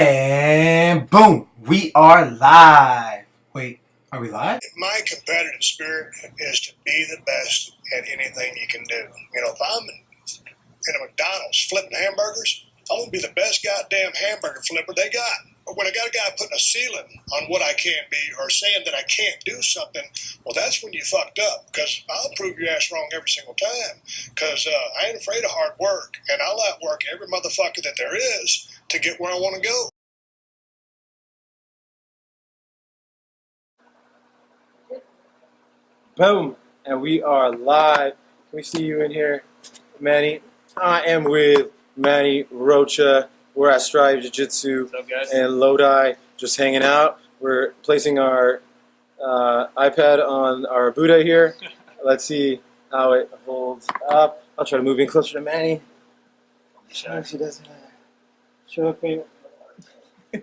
And boom, we are live. Wait, are we live? My competitive spirit is to be the best at anything you can do. You know, if I'm in, in a McDonald's flipping hamburgers, I want to be the best goddamn hamburger flipper they got. But when I got a guy putting a ceiling on what I can be or saying that I can't do something, well, that's when you fucked up because I'll prove your ass wrong every single time because uh, I ain't afraid of hard work and I'll outwork every motherfucker that there is to get where I want to go. Boom, and we are live. Can we see you in here, Manny? I am with Manny Rocha. We're at Strive Jiu Jitsu What's up, guys? and Lodi, just hanging out. We're placing our uh, iPad on our Buddha here. Let's see how it holds up. I'll try to move in closer to Manny. Sure, she doesn't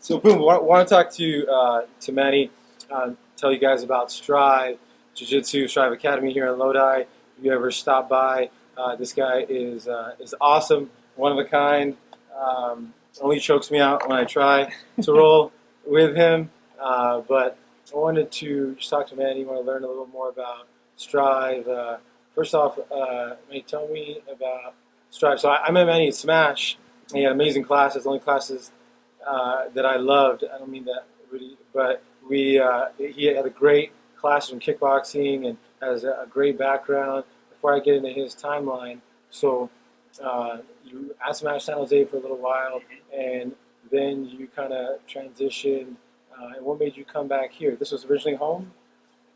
so, boom, want, want to talk to uh, to Manny, uh, tell you guys about Strive Jiu Jitsu, Strive Academy here in Lodi. If you ever stop by, uh, this guy is uh, is awesome, one of a kind. Um, only chokes me out when I try to roll with him. Uh, but I wanted to just talk to Manny. Want to learn a little more about Strive. Uh, first off, uh, tell me about Strive. So I, I met Manny at Smash. He had amazing classes. Only classes uh, that I loved. I don't mean that really, but we uh, he had a great class in kickboxing and has a, great background. Before I get into his timeline, so uh, you at Smash San Jose for a little while, and then you kind of transitioned. Uh, and what made you come back here? This was originally home,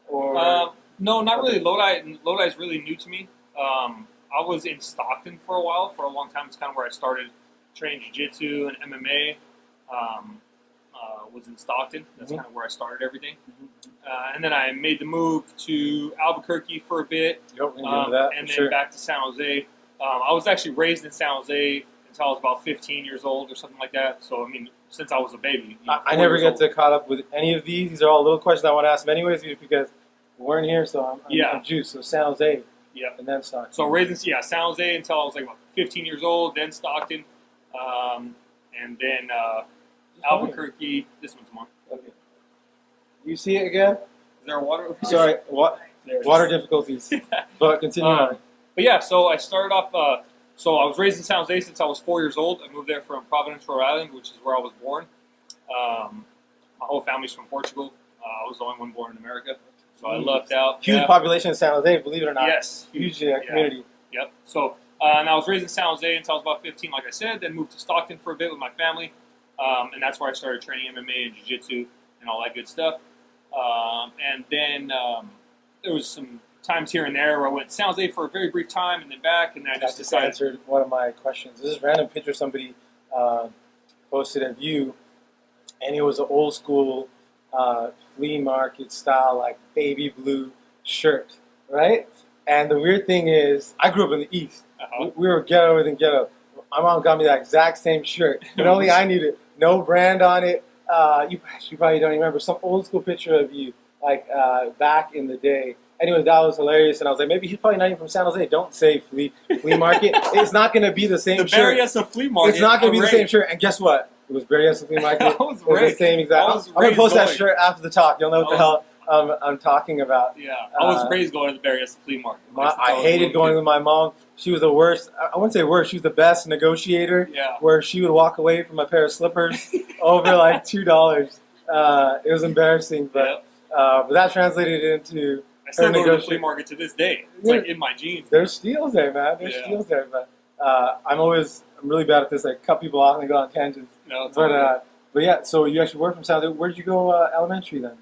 or Um, no, not really. Lodi, Lodi is really new to me. Um, I was in Stockton for a while, for a long time. It's kind of where I started training jiu-jitsu and MMA. Um, uh, was in Stockton. That's Mhm. kind of where I started everything. Uh, and then I made the move to Albuquerque for a bit, don't um, that and then sure. back to San Jose. Um, I was actually raised in San Jose until I was about 15 years old or something like that. So I mean, since I was a baby. you know, I, I never get old. to caught up with any of these. These are all little questions I want to ask them anyways, because we weren't here, so I'm, I'm, Yeah. I'm juiced. So San Jose, Yep. and then Stockton. So raised in yeah, San Jose until I was like about 15 years old, then Stockton, um, and then uh, Albuquerque. This one's mine. Okay. You see it again? Is there water? Sorry, wa- There it is. water difficulties. But continue Um, on. But yeah, so I started off. Uh, so I was raised in San Jose since I was four years old. I moved there from Providence, Rhode Island, which is where I was born. Um, my whole family's from Portugal. Uh, I was the only one born in America, so I Huge. lucked out. Huge Yeah. population in San Jose, believe it or not. Yes, Huge uh, Yeah. community. Yep. So, uh, and I was raised in San Jose until I was about 15, like I said. Then moved to Stockton for a bit with my family, um, and that's where I started training MMA and jiu-jitsu and all that good stuff. Um, and then um, there was some times here and there where I went to San Jose for a very brief time and then back, and then I I just decided. answered one of my questions. This is a random picture somebody uh, posted of you, and it was an old school uh, flea market style, like baby blue shirt, right? And the weird thing is, I grew up in the East. Uh-huh. We were ghetto than ghetto. My mom got me that exact same shirt, but only I needed no brand on it. Uh, you, you probably don't remember some old school picture of you, like uh, back in the day. Anyway, that was hilarious, and I was like, maybe he's probably not even from San Jose. Don't say flea flea market. it's not going to be the same The shirt. Berryessa Flea Market. It's not going to be the same shirt. And guess what? It was Berryessa Flea Market. It was the same exact. I I'm going to post that shirt after the talk. You'll know what the hell um, I'm talking about. Yeah, I was Uh, raised going to the Berryessa Flea Market. My, I hated going kid. with my mom. She was the worst. I wouldn't say worst. She was the best negotiator. Yeah. Where she would walk away from a pair of slippers over like two dollars. Uh, it was embarrassing, but yeah. uh, but that translated into I still go to the flea market to this day. It's Yeah. like in my jeans. there's steals there, man. There's Yeah. steals there, but uh, I'm always I'm really bad at this. I cut people off and go on tangents. No, it's But uh, but yeah, so you actually work from South. Where did you go uh, elementary then?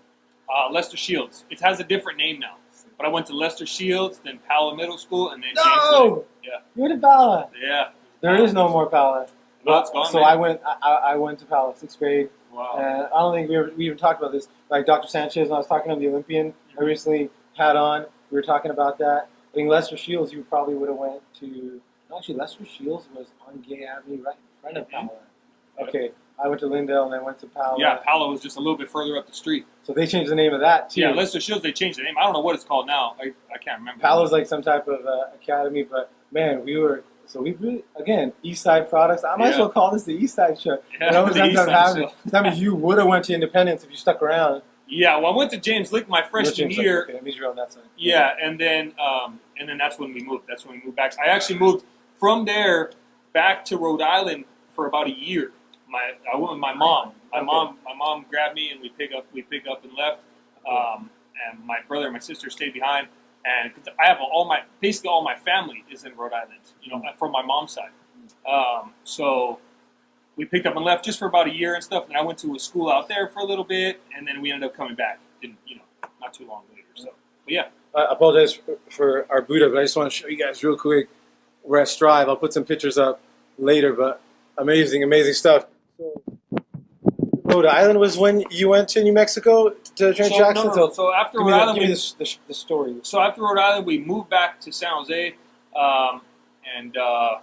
Uh, Lester Shields. It has a different name now. But I went to Lester Shields, then Pala Middle School, and then James Lick. No, Yeah. you're to Pala. Yeah. There is no more Pala. No, it's uh, gone. so man. I went. I, I went to Pala sixth grade, Wow. and I don't think we, ever, we even talked about this. Like Dr. Sanchez, when I was talking on the Olympian, I mm-hmm. recently had on. We were talking about that. I think Lester Shields, you probably would have went to. Actually, Lester Shields was on Gay Avenue, right in front of. Mm-hmm. Pala. Okay, I went to Lindale and I went to Pala. yeah, Pala was just a little bit further up the street. So they changed the name of that too. Yeah, Lester Shields, they changed the name. I don't know what it's called now. I, I can't remember. Pala's like some type of uh, academy, but man, we were So we really, again, East Side products. I might as well call this the East Side show. Yeah, the ends East Side show. That means you would have went to Independence if you stuck around. Yeah, well, I went to James Lick my freshman year. Okay, that means you're on that side. Yeah, and then um, and then that's when we moved. That's when we moved back. I actually moved from there back to Rhode Island for about a year. My I went with my mom. My Okay. mom my mom grabbed me and we pick up we pick up and left. Um, and my brother and my sister stayed behind. And I have all my basically all my family is in Rhode Island. You know, from my mom's side. Um, so we picked up and left just for about a year and stuff. And I went to a school out there for a little bit, and then we ended up coming back. Didn't you know? Not too long later. So, but yeah. I apologize for, for our boot up, but I just want to show you guys real quick. We're at Strive. I'll put some pictures up later, but amazing, amazing stuff. So, Rhode Island was when you went to New Mexico to train So, Jackson. no, no, no. so after give Rhode the, Island, give me we, the, the, the story. so after Rhode Island, we moved back to San Jose, um, and uh,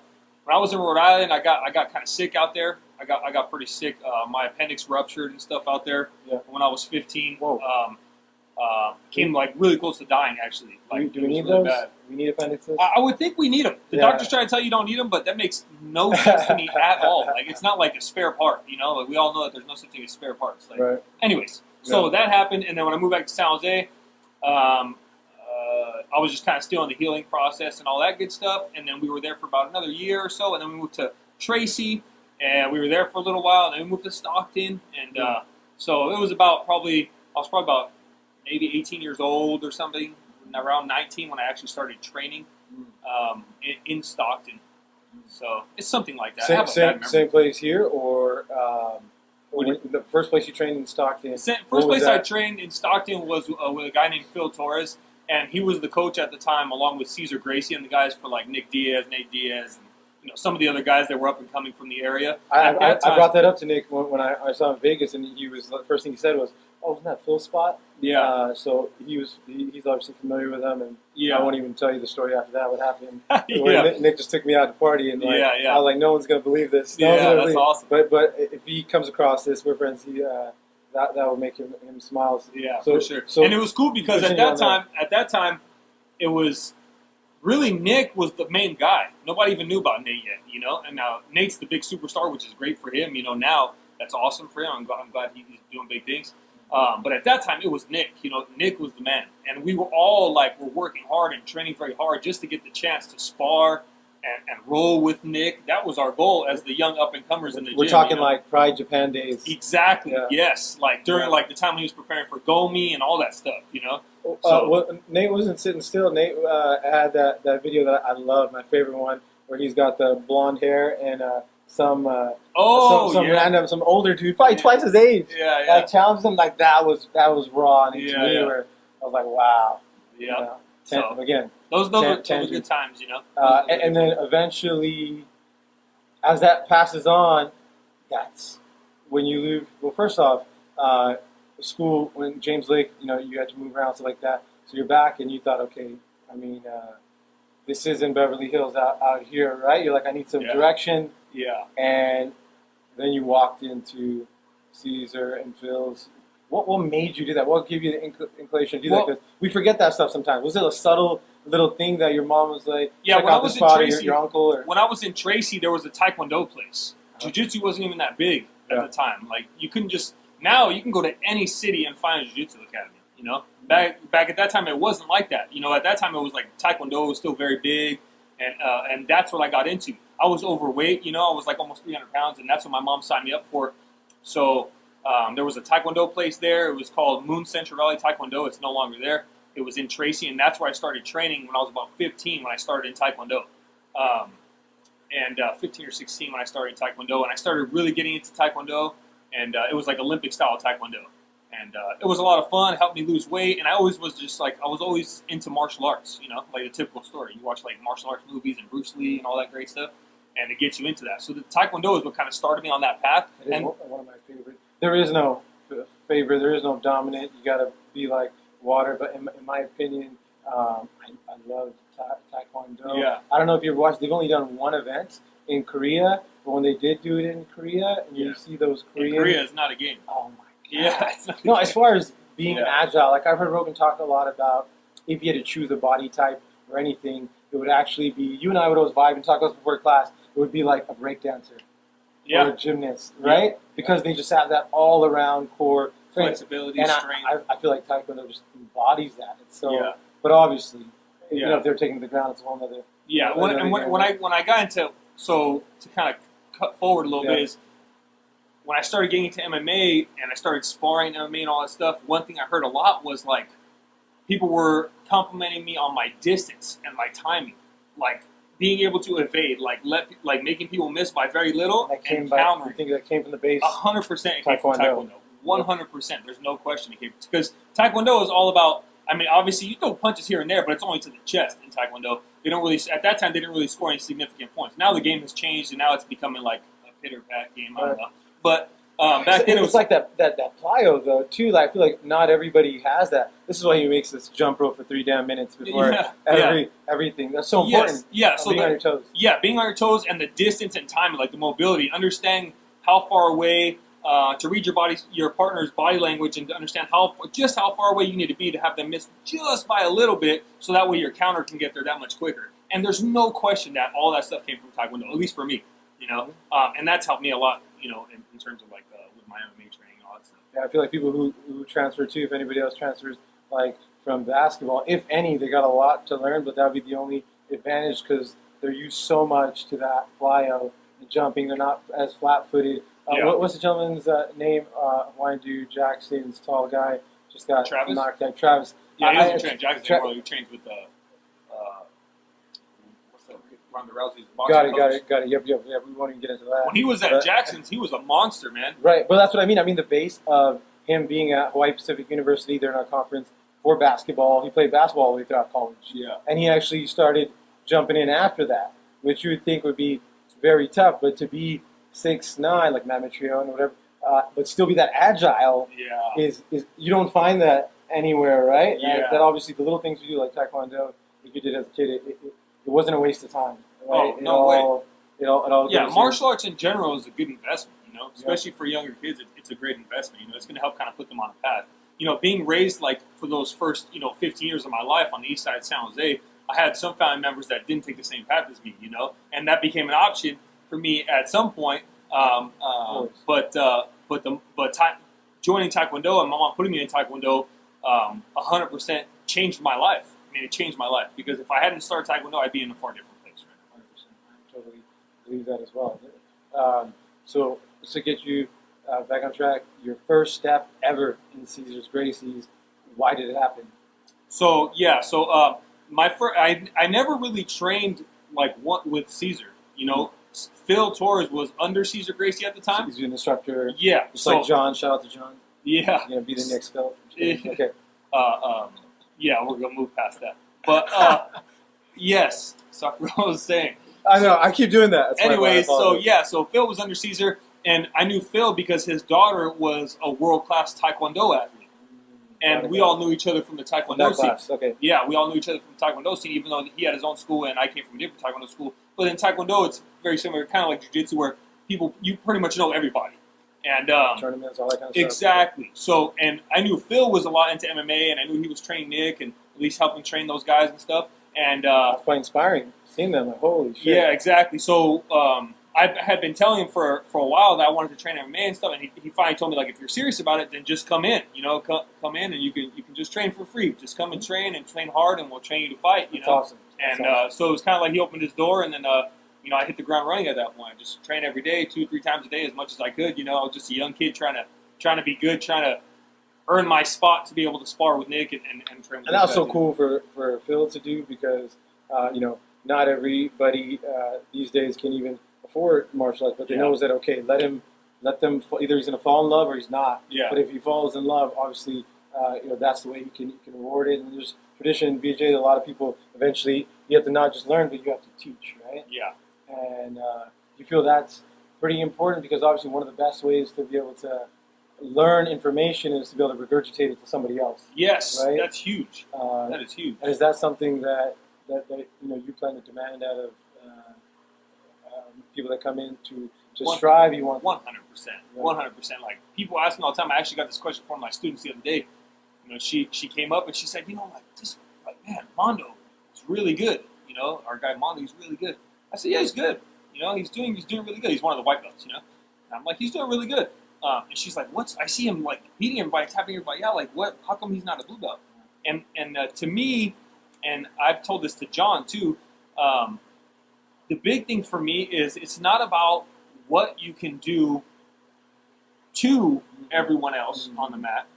when I was in Rhode Island, I got I got kind of sick out there. I got I got pretty sick. Uh, my appendix ruptured and stuff out there Yeah. when I was 15. Whoa. Um, uh, came like really close to dying actually. Like do, we need really those? bad. We need appendixes. I, I would think we need them. The Yeah. doctors try to tell you don't need them, but that makes no sense to me at all. Like it's not like a spare part, you know. Like we all know that there's no such thing as spare parts. Like right. anyways, so that happened, and then when I moved back to San Jose, um, uh, I was just kind of still in the healing process and all that good stuff. And then we were there for about another year or so, and then we moved to Tracy, and we were there for a little while, and then we moved to Stockton, and uh, so it was about probably I was probably about maybe 18 years old or something, around 19 when I actually started training um, in, in Stockton. So it's something like that. Same, have a bad same, same place here, or um, do the first place you trained in Stockton? Sa- What First place I trained in Stockton was uh, with a guy named Phil Torres, and he was the coach at the time, along with Cesar Gracie and the guys for like Nick Diaz, Nate Diaz, and you know some of the other guys that were up and coming from the area. I, I, that I brought that up to Nick when, when I, I saw him in Vegas, and he was the first thing he said was, "Oh, isn't that Phil spot?" Yeah, Uh, so he was he, he's obviously familiar with them, and I won't even tell you the story after that. What happened? Yeah, Nick, Nick just took me out to party, and like, Yeah, yeah. I was like, "No one's gonna believe this." No yeah. That's believe. awesome. But but if he comes across this, we're friends. He uh, that that will make him him smile. Yeah, So- for sure. so- and it was cool because at that on that. time, at that time, it was really Nick was the main guy. Nobody even knew about Nate yet, you know. And now Nate's the big superstar, which is great for him. You know, now that's awesome for him. I'm, glad- I'm glad he's doing big things. Um, but at that time, it was Nick. You know, Nick was the man, and we were all like, we're working hard and training very hard just to get the chance to spar and, and roll with Nick. That was our goal as the young up and comers in the We're gym. talking you know? like Pride Japan days. Exactly. Yeah. Yes. Like during Yeah. like the time when he was preparing for Gomi and all that stuff. You know. Uh, well, Nate wasn't sitting still. Nate uh, had that, that video that I love, my favorite one, where he's got the blonde hair and uh, some uh, Oh some, some yeah. random some older dude, probably Yeah. twice his age, yeah. Yeah. like challenged him like that was that was raw and Yeah, were, I was like wow. yeah. You know, ten, So- again, Those those, Tan- were, those were tangent. good times. You know. uh, and, and then eventually, as that passes on, that's when you leave. Well, first off, uh, school when James Lick, you know, you had to move around stuff like that. So you're back, and you thought, okay, I mean, uh, this is in Beverly Hills out, out here, right? You're like, I need some Yeah. direction, yeah. and then you walked into Cesar and Phil's. What, what made you do that? What gave you the incl- inclination to do Well- that? Because we forget that stuff sometimes. Was it a subtle little thing that your mom was like, Yeah, check when I was this in or your, Tracy- your uncle? Or When I was in Tracy, there was a Taekwondo place. Uh-huh. Jiu-Jitsu wasn't even that big at Yeah. the time. Like you couldn't just now you can go to any city and find a Jiu-Jitsu academy. You know, back back at that time it wasn't like that. You know, at that time it was like Taekwondo was still very big, and uh, and that's what I got into. I was overweight. You know, I was like almost 300 pounds, and that's what my mom signed me up for. So um, there was a Taekwondo place there. It was called Moon Central Valley Taekwondo. It's no longer there. It was in Tracy, and that's where I started training when I was about 15 when I started in Taekwondo. Um, and uh, 15 or 16 when I started Taekwondo, and I started really getting into Taekwondo, and uh, it was like Olympic style Taekwondo, and uh, it was a lot of fun. Helped me lose weight, and I always was just like I was always into martial arts, you know, like a typical story. You watch like martial arts movies and Bruce Lee and all that great stuff, and it gets you into that. So the Taekwondo is what kind of started me on that path. It And one of my favorite. There is no favorite. There is no dominant. You got to be like water. But in, in my opinion, um, I, I love ta- taekwondo. yeah, I don't know if you've watched. They've only done one event in Korea, but when they did do it in Korea, and you see those in Korean. Korea is not a game. Oh my god. Yeah, it's not a No, as far as being Yeah. agile, like I've heard Rogan talk a lot about if you had to choose a body type or anything, it would actually be you and I would always vibe and talk about before class. It would be like a breakdancer or Yeah, a gymnast, right? Because they just have that all around core strength. flexibility, And I, strength. I, I feel like Taekwondo just embodies that. It's so, yeah, but obviously, you know, if they're taking the ground, it's a whole other. yeah. When, and when, when I when I got into so to kind of cut forward a little Yeah. bit is when I started getting into MMA and I started sparring MMA and all that stuff. One thing I heard a lot was like people were complimenting me on my distance and my timing, like being able to evade, like let like making people miss by very little That came and by. I think that came from the base. A hundred percent it came from Taekwondo. Taekwondo. One hundred percent. There's no question it came because Taekwondo is all about. I mean, obviously you throw punches here and there, but it's only to the chest in Taekwondo. They don't really at that time they didn't really score any significant points. Now the game has changed and now it's becoming like a pitter pat game. I don't know, but um, back then it it's was like that, that that plyo though too. Like I feel like not everybody has that. This is why he makes this jump rope for three damn minutes before yeah, every everything. That's so important. Yes, yeah. uh, So being the, on your toes. yeah, being on your toes and the distance and time, like the mobility, understanding how far away uh, to read your body, your partner's body language, and to understand how just how far away you need to be to have them miss just by a little bit, so that way your counter can get there that much quicker. And there's no question that all that stuff came from Taekwondo, at least for me, you know, um, and that's helped me a lot, you know, in, in terms of like uh, with my MMA training and all that stuff. Yeah, I feel like people who, who transfer too, if anybody else transfers like from basketball, if any, they got a lot to learn, but that would be the only advantage because they're used so much to that plyo and jumping. They're not as flat footed. Uh, Yeah. what, what's the gentleman's uh, name? Uh, Hawaiian dude, Jackson's tall guy, just got Travis? knocked out. Travis. Yeah, he doesn't train Jackson Tra- anymore. He trains with uh? Ronda Rousey's boxing Got it, got coach. it, got it. Yep, yep, yep. We won't even get into that. When he was at But- Jackson's, he was a monster, man. Right, but that's what I mean. I mean the base of him being at Hawaii Pacific University, they're in a conference for basketball. He played basketball all the way throughout college, Yeah. and he actually started jumping in after that, which you would think would be very tough. But to be six nine like Matt Mitrione or whatever, uh, but still be that agile Yeah. is is you don't find that anywhere, right? Yeah. That, that obviously the little things you do like taekwondo, like you did as a kid, it, it, it wasn't a waste of time. Right? Oh, no all, It all, it all Yeah, martial arts in general is a good investment, you know, especially for younger kids. It, it's a great investment. You know, it's going to help kind of put them on a path. You know, being raised like for those first, you know, 15 years of my life on the east side of San Jose, I had some family members that didn't take the same path as me, you know, and that became an option for me at some point. Um, uh, but uh, but the but ta- joining Taekwondo and my mom putting me in Taekwondo, um, 100% changed my life. I mean, it changed my life because if I hadn't started Taekwondo, I'd be in a far different place right now. 100%. I totally believe that as well. Um, so, just to get you uh, back on track, your first step ever in Cesar's Gracie's, why did it happen? So yeah, so uh, my first, I I never really trained like what with Cesar. You know, Phil Torres was under Cesar Gracie at the time. He's an instructor. Yeah, Just so like John, shout out to John. yeah, You know, be the next Phil. Yeah. Okay. uh, um, yeah, we're gonna move past that. But uh, yes, so what I was saying. I know, I keep doing that. That's Anyways, so yeah, so Phil was under Cesar, and I knew Phil because his daughter was a world class Taekwondo athlete, and we all knew each other from the Taekwondo that scene. class. Okay. Yeah, we all knew each other from the Taekwondo scene, even though he had his own school and I came from a different Taekwondo school. But in Taekwondo, it's very similar, kind of like Jiu Jitsu, where people, you pretty much know everybody. And um, Tournaments, all that kind of stuff. exactly. So, and I knew Phil was a lot into MMA, and I knew he was training Nick and at least helping train those guys and stuff. And uh, That's quite inspiring. Seeing them, like, holy shit. yeah, exactly. So um, I had been telling him for, for a while that I wanted to train MMA and stuff, and he, he finally told me like, if you're serious about it, then just come in. You know, come, come in and you can you can just train for free. Just come and train and train hard, and we'll train you to fight. You That's know. awesome. That's And awesome. uh, so it was kind of like he opened his door, and then uh, you know I hit the ground running at that point. I just train every day, two three times a day, as much as I could. You know, I was just a young kid trying to trying to be good, trying to earn my spot to be able to spar with Nick and, and, and train. With And that was so cool for, for Phil to do because, uh, you know, not everybody uh, these days can even afford martial arts, but they Yeah. knows that, okay, let him, let them, either he's going to fall in love or he's not. Yeah. But if he falls in love, obviously, uh, you know, that's the way you can, you can reward it. And there's tradition in BJ that a lot of people eventually, you have to not just learn, but you have to teach, right? Yeah. And uh, you feel that's pretty important because obviously one of the best ways to be able to learn information is to be able to regurgitate it to somebody else. Yes, Right? that's huge. Uh, That is huge. and is that something that, that, that you know you plan to demand out of uh, um, people that come in to, to strive? You want One hundred percent. One hundred percent. Like people ask me all the time. I actually got this question from my students the other day. You know, she she came up and she said, you know, like this, like man, Mondo is really good. You know, our guy Mondo, he's really good. I said, yeah, he's good. You know, he's doing he's doing really good. He's one of the white belts, you know. And I'm like, he's doing really good. Um, and she's like, what's? I see him like beating everybody, tapping everybody out. Like, what? How come he's not a blue belt? And and uh, to me, and I've told this to John too. Um, the big thing for me is it's not about what you can do to everyone else on the mat.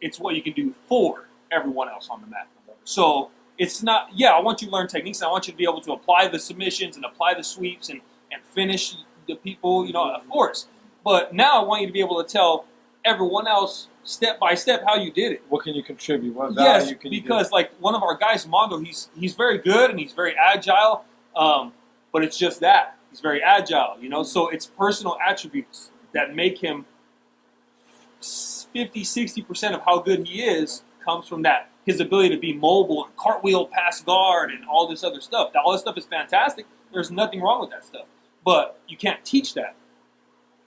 It's what you can do for everyone else on the mat. So it's not, yeah, I want you to learn techniques. And I want you to be able to apply the submissions and apply the sweeps and, and finish the people, you know, of course. But now I want you to be able to tell everyone else step by step how you did it. What can you contribute? What value Yes, can you because like one of our guys, Mondo, he's he's very good and he's very agile. Um, but it's just that he's very agile, you know. So it's personal attributes that make him 50, 60 percent of how good he is comes from that his ability to be mobile and cartwheel past guard and all this other stuff. All this stuff is fantastic. There's nothing wrong with that stuff, but you can't teach that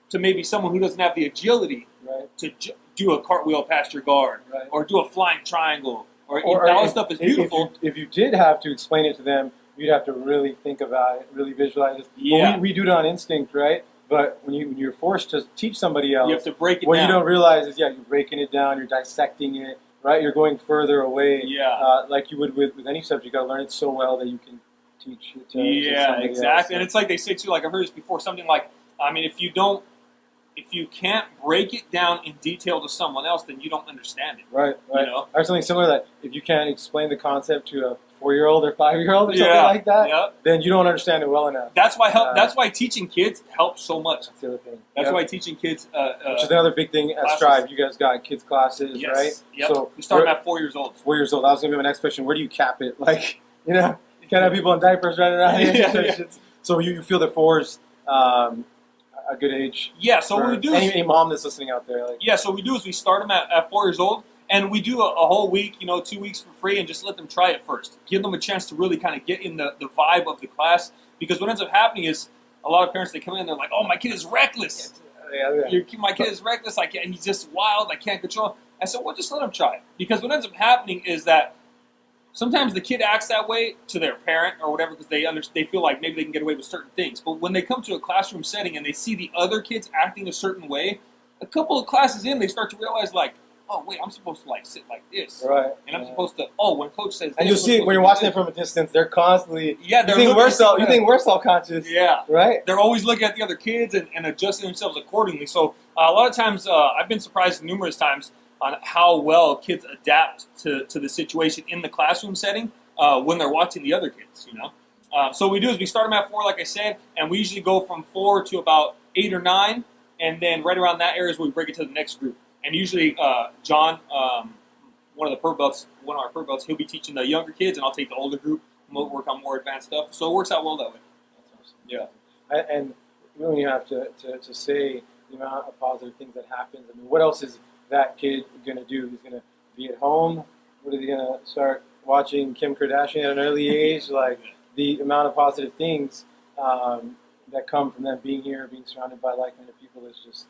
to maybe someone who doesn't have the agility? Right. to do a cartwheel past your guard Right. or do a flying triangle or, Or, all if- this stuff is if- if beautiful. you- If you, did have to explain it to them, you'd have to really think about it, really visualize it. Well, Yeah. we, we do it on instinct, right? But when, you, when you're forced to teach somebody else, you have to break it what down. you don't realize is, yeah, you're breaking it down, you're dissecting it, right? You're going further away, Yeah. uh, like you would with, with any subject. You got to learn it so well that you can teach it to, to yeah, somebody exactly. And it's like they say too, like I've heard this before, something like, I mean, if you don't, if you can't break it down in detail to someone else, then you don't understand it. right, right. You know? Or something similar that if you can't explain the concept to a four-year-old or five-year-old or something yeah, like that, Yeah. then you don't understand it well enough. That's why help. Uh, that's why teaching kids helps so much. That's the other thing. That's Yep. why teaching kids. Uh, uh, Which is another big thing at. Strive. You guys got kids classes, yes. right? Yep. So we start at four years old. four years old. That was gonna be my next question. Where do you cap it? Like, you know, you can't have people in diapers running around. Yeah, yeah. So you, you feel that four's um, a good age. Yeah. So what we do any, is any mom that's listening out there, like, Yeah, so what we do is we start them at, at four years old, and we do a, a whole week, you know, two weeks for free, and just let them try it first. Give them a chance to really kind of get in the, the vibe of the class, because what ends up happening is a lot of parents they come in, they're like, "Oh, my kid is reckless. yeah, yeah. Your, my kid is reckless. I can't. He's just wild. I can't control." I said, "Well, just let him try it," because what ends up happening is that sometimes the kid acts that way to their parent or whatever because they under, they feel like maybe they can get away with certain things. But when they come to a classroom setting and they see the other kids acting a certain way, a couple of classes in, they start to realize like, oh wait, I'm supposed to like sit like this, right. and I'm yeah. supposed to oh when coach says, And you'll see when you're watching it from a distance. They're constantly. Yeah, they're think we're self? You think we're self-conscious, yeah. right? They're always looking at the other kids and, and adjusting themselves accordingly. So uh, a lot of times, uh, I've been surprised numerous times on how well kids adapt to, to the situation in the classroom setting uh, when they're watching the other kids. You know, uh, so what we do is we start them at four, like I said, and we usually go from four to about eight or nine, and then right around that area is where we break it to the next group. And usually, uh, John, um, one of the pro belts, one of our pro belts, he'll be teaching the younger kids, and I'll take the older group. and work on more advanced stuff. So it works out well that way. Yeah. And, and when you have to, to, to say the amount of positive things that happens, I mean, what else is that kid going to do? He's going to be at home. What is he going to start watching Kim Kardashian at an early age? Like the amount of positive things um, that come from them being here, being surrounded by like-minded people is just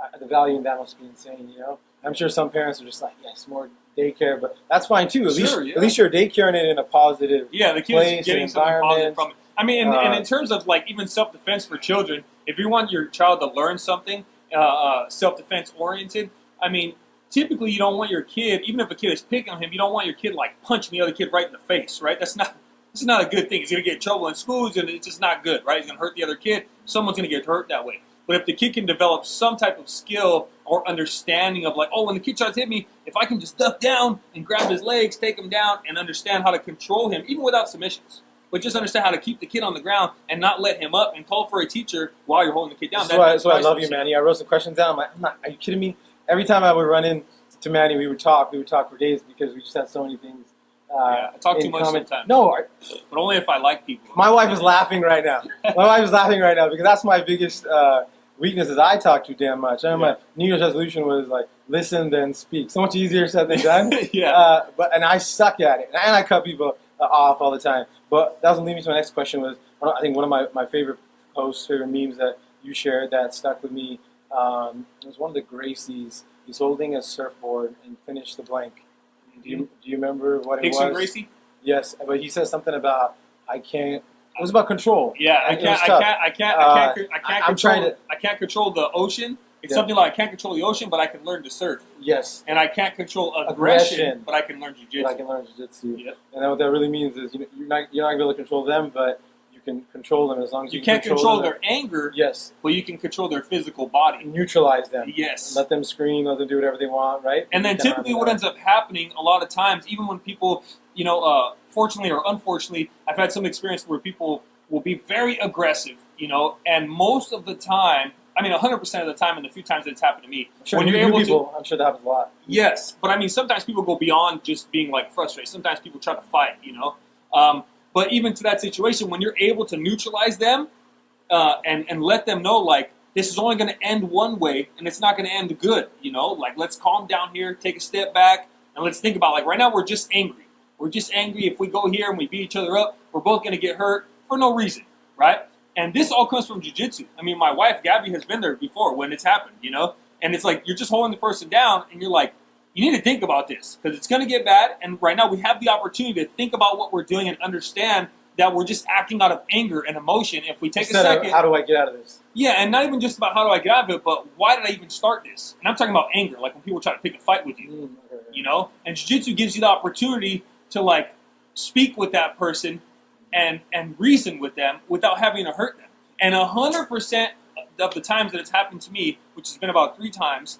uh, the value in that must be insane. You know, I'm sure some parents are just like, yes, more daycare, but that's fine too. At least, yeah. at least you're daycaring it in a positive. Yeah, the place, kids getting and something positive environment. from it. I mean, and, and Uh, in terms of like even self defense for children, if you want your child to learn something uh, uh, self defense oriented, I mean, typically you don't want your kid, even if a kid is picking on him, you don't want your kid like punching the other kid right in the face, right? That's not that's not a good thing. He's gonna get in trouble in school, and it's just not good, right? He's gonna hurt the other kid. Someone's gonna get hurt that way. But if the kid can develop some type of skill or understanding of like, oh, when the kid tries to hit me, if I can just duck down and grab his legs, take him down, and understand how to control him, even without submissions, but just understand how to keep the kid on the ground and not let him up and call for a teacher while you're holding the kid down. That's why, That- that's why I love you, priceless. Manny. I wrote some questions down. I'm like, I'm not, are you kidding me? Every time I would run in to Manny, we would talk. We would talk for days because we just had so many things. Uh, Yeah, I talk too much common. sometimes. No, I, But only if I like people. my wife is laughing right now. My wife is laughing right now because that's my biggest uh, weakness is I talk too damn much. I remember my New Year's resolution was like, listen, then speak. So much easier said than done. yeah. Uh, but and I suck at it, and I cut people uh, off all the time. But that was leading me to my next question. Was I think one of my, my favorite posts, favorite memes that you shared that stuck with me um, was one of the Gracies. He's holding a surfboard and finished the blank. Do you, do you remember what it was? and Gracie? Yes, but he says something about I can't. It was about control. Yeah, I can't, I can't, I can't, Uh, I can't, I can't I- I'm control. trying to- I can't control the ocean. It's Yeah. something like I can't control the ocean, but I can learn to surf, Yes, and I can't control aggression, Aggression. but I can learn but I can learn jiu-jitsu. Yep. And then what that really means is you know, you're not you're not able to control them, but can control them as long as you, You can't can control them. their anger, Yes, but you can control their physical body. neutralize them. Yes. Let them scream. Let them do whatever they want. Right. And then typically what ends up happening a lot of times, even when people, you know, uh, fortunately or unfortunately, I've had some experience where people will be very aggressive, you know, and most of the time, I mean, 100% of the time, and the few times that it's happened to me, sure when you're able to- I'm sure that happens a lot. Yes, but I mean, sometimes people go beyond just being like frustrated. Sometimes people try to fight, you know. Um, but even to that situation, when you're able to neutralize them uh, and and let them know like this is only going to end one way and it's not going to end good, you know. Like let's calm down here, take a step back, and let's think about like right now we're just angry. We're just angry. If we go here and we beat each other up, we're both going to get hurt for no reason, right? And this all comes from jujitsu. I mean, my wife Gabby has been there before when it's happened, you know. And it's like you're just holding the person down, and you're like, you need to think about this because it's going to get bad. And right now, we have the opportunity to think about what we're doing and understand that we're just acting out of anger and emotion. If we take Instead a second, how do I get out of this? yeah, and not even just about how do I get out of it, but why did I even start this? And I'm talking about anger, like when people try to pick a fight with you, Mm, okay. you know. And jiu-jitsu gives you the opportunity to like speak with that person and and reason with them without having to hurt them. And hundred percent of the times that it's happened to me, which has been about three times,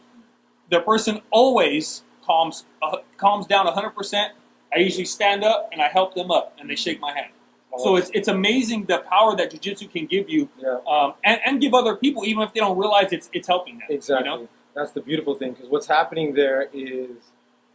the person always calms uh, calms down hundred percent. I usually stand up and I help them up, and they shake my hand. So it's it's amazing the power that jiu-jitsu can give you, yeah. um, and, and give other people, even if they don't realize it's it's helping them. Exactly. You know? That's the beautiful thing because what's happening there is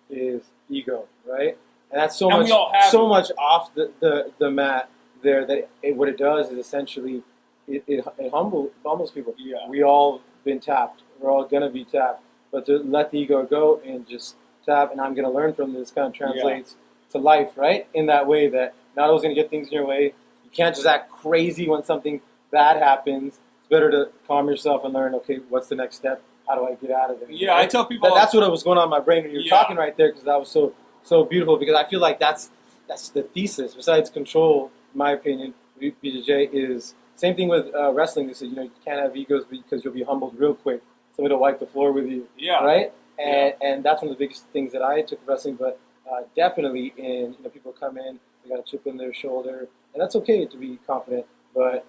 is ego, right? And that's so And much have so it. much off the, the, the mat there that it, what it does is essentially it, it, it humble, humbles people. Yeah. We all been tapped. We're all gonna be tapped. But to let the ego go and just tap, and I'm gonna learn from this kind of translates to life, right? In that way that not always gonna get things in your way. You can't just act crazy when something bad happens. It's better to calm yourself and learn. Okay, what's the next step? How do I get out of it? Yeah, I tell people That, that's what was going on in my brain when you were Yeah. talking right there because that was so so beautiful because I feel like that's that's the thesis. Besides control, in my opinion, BJJ is same thing with uh, wrestling. They said you know you can't have egos because you'll be humbled real quick. Somebody will wipe the floor with you, yeah. right? And and that's one of the biggest things that I took wrestling. But uh, definitely in you know people come in, they got a chip in their shoulder, and that's okay to be confident, but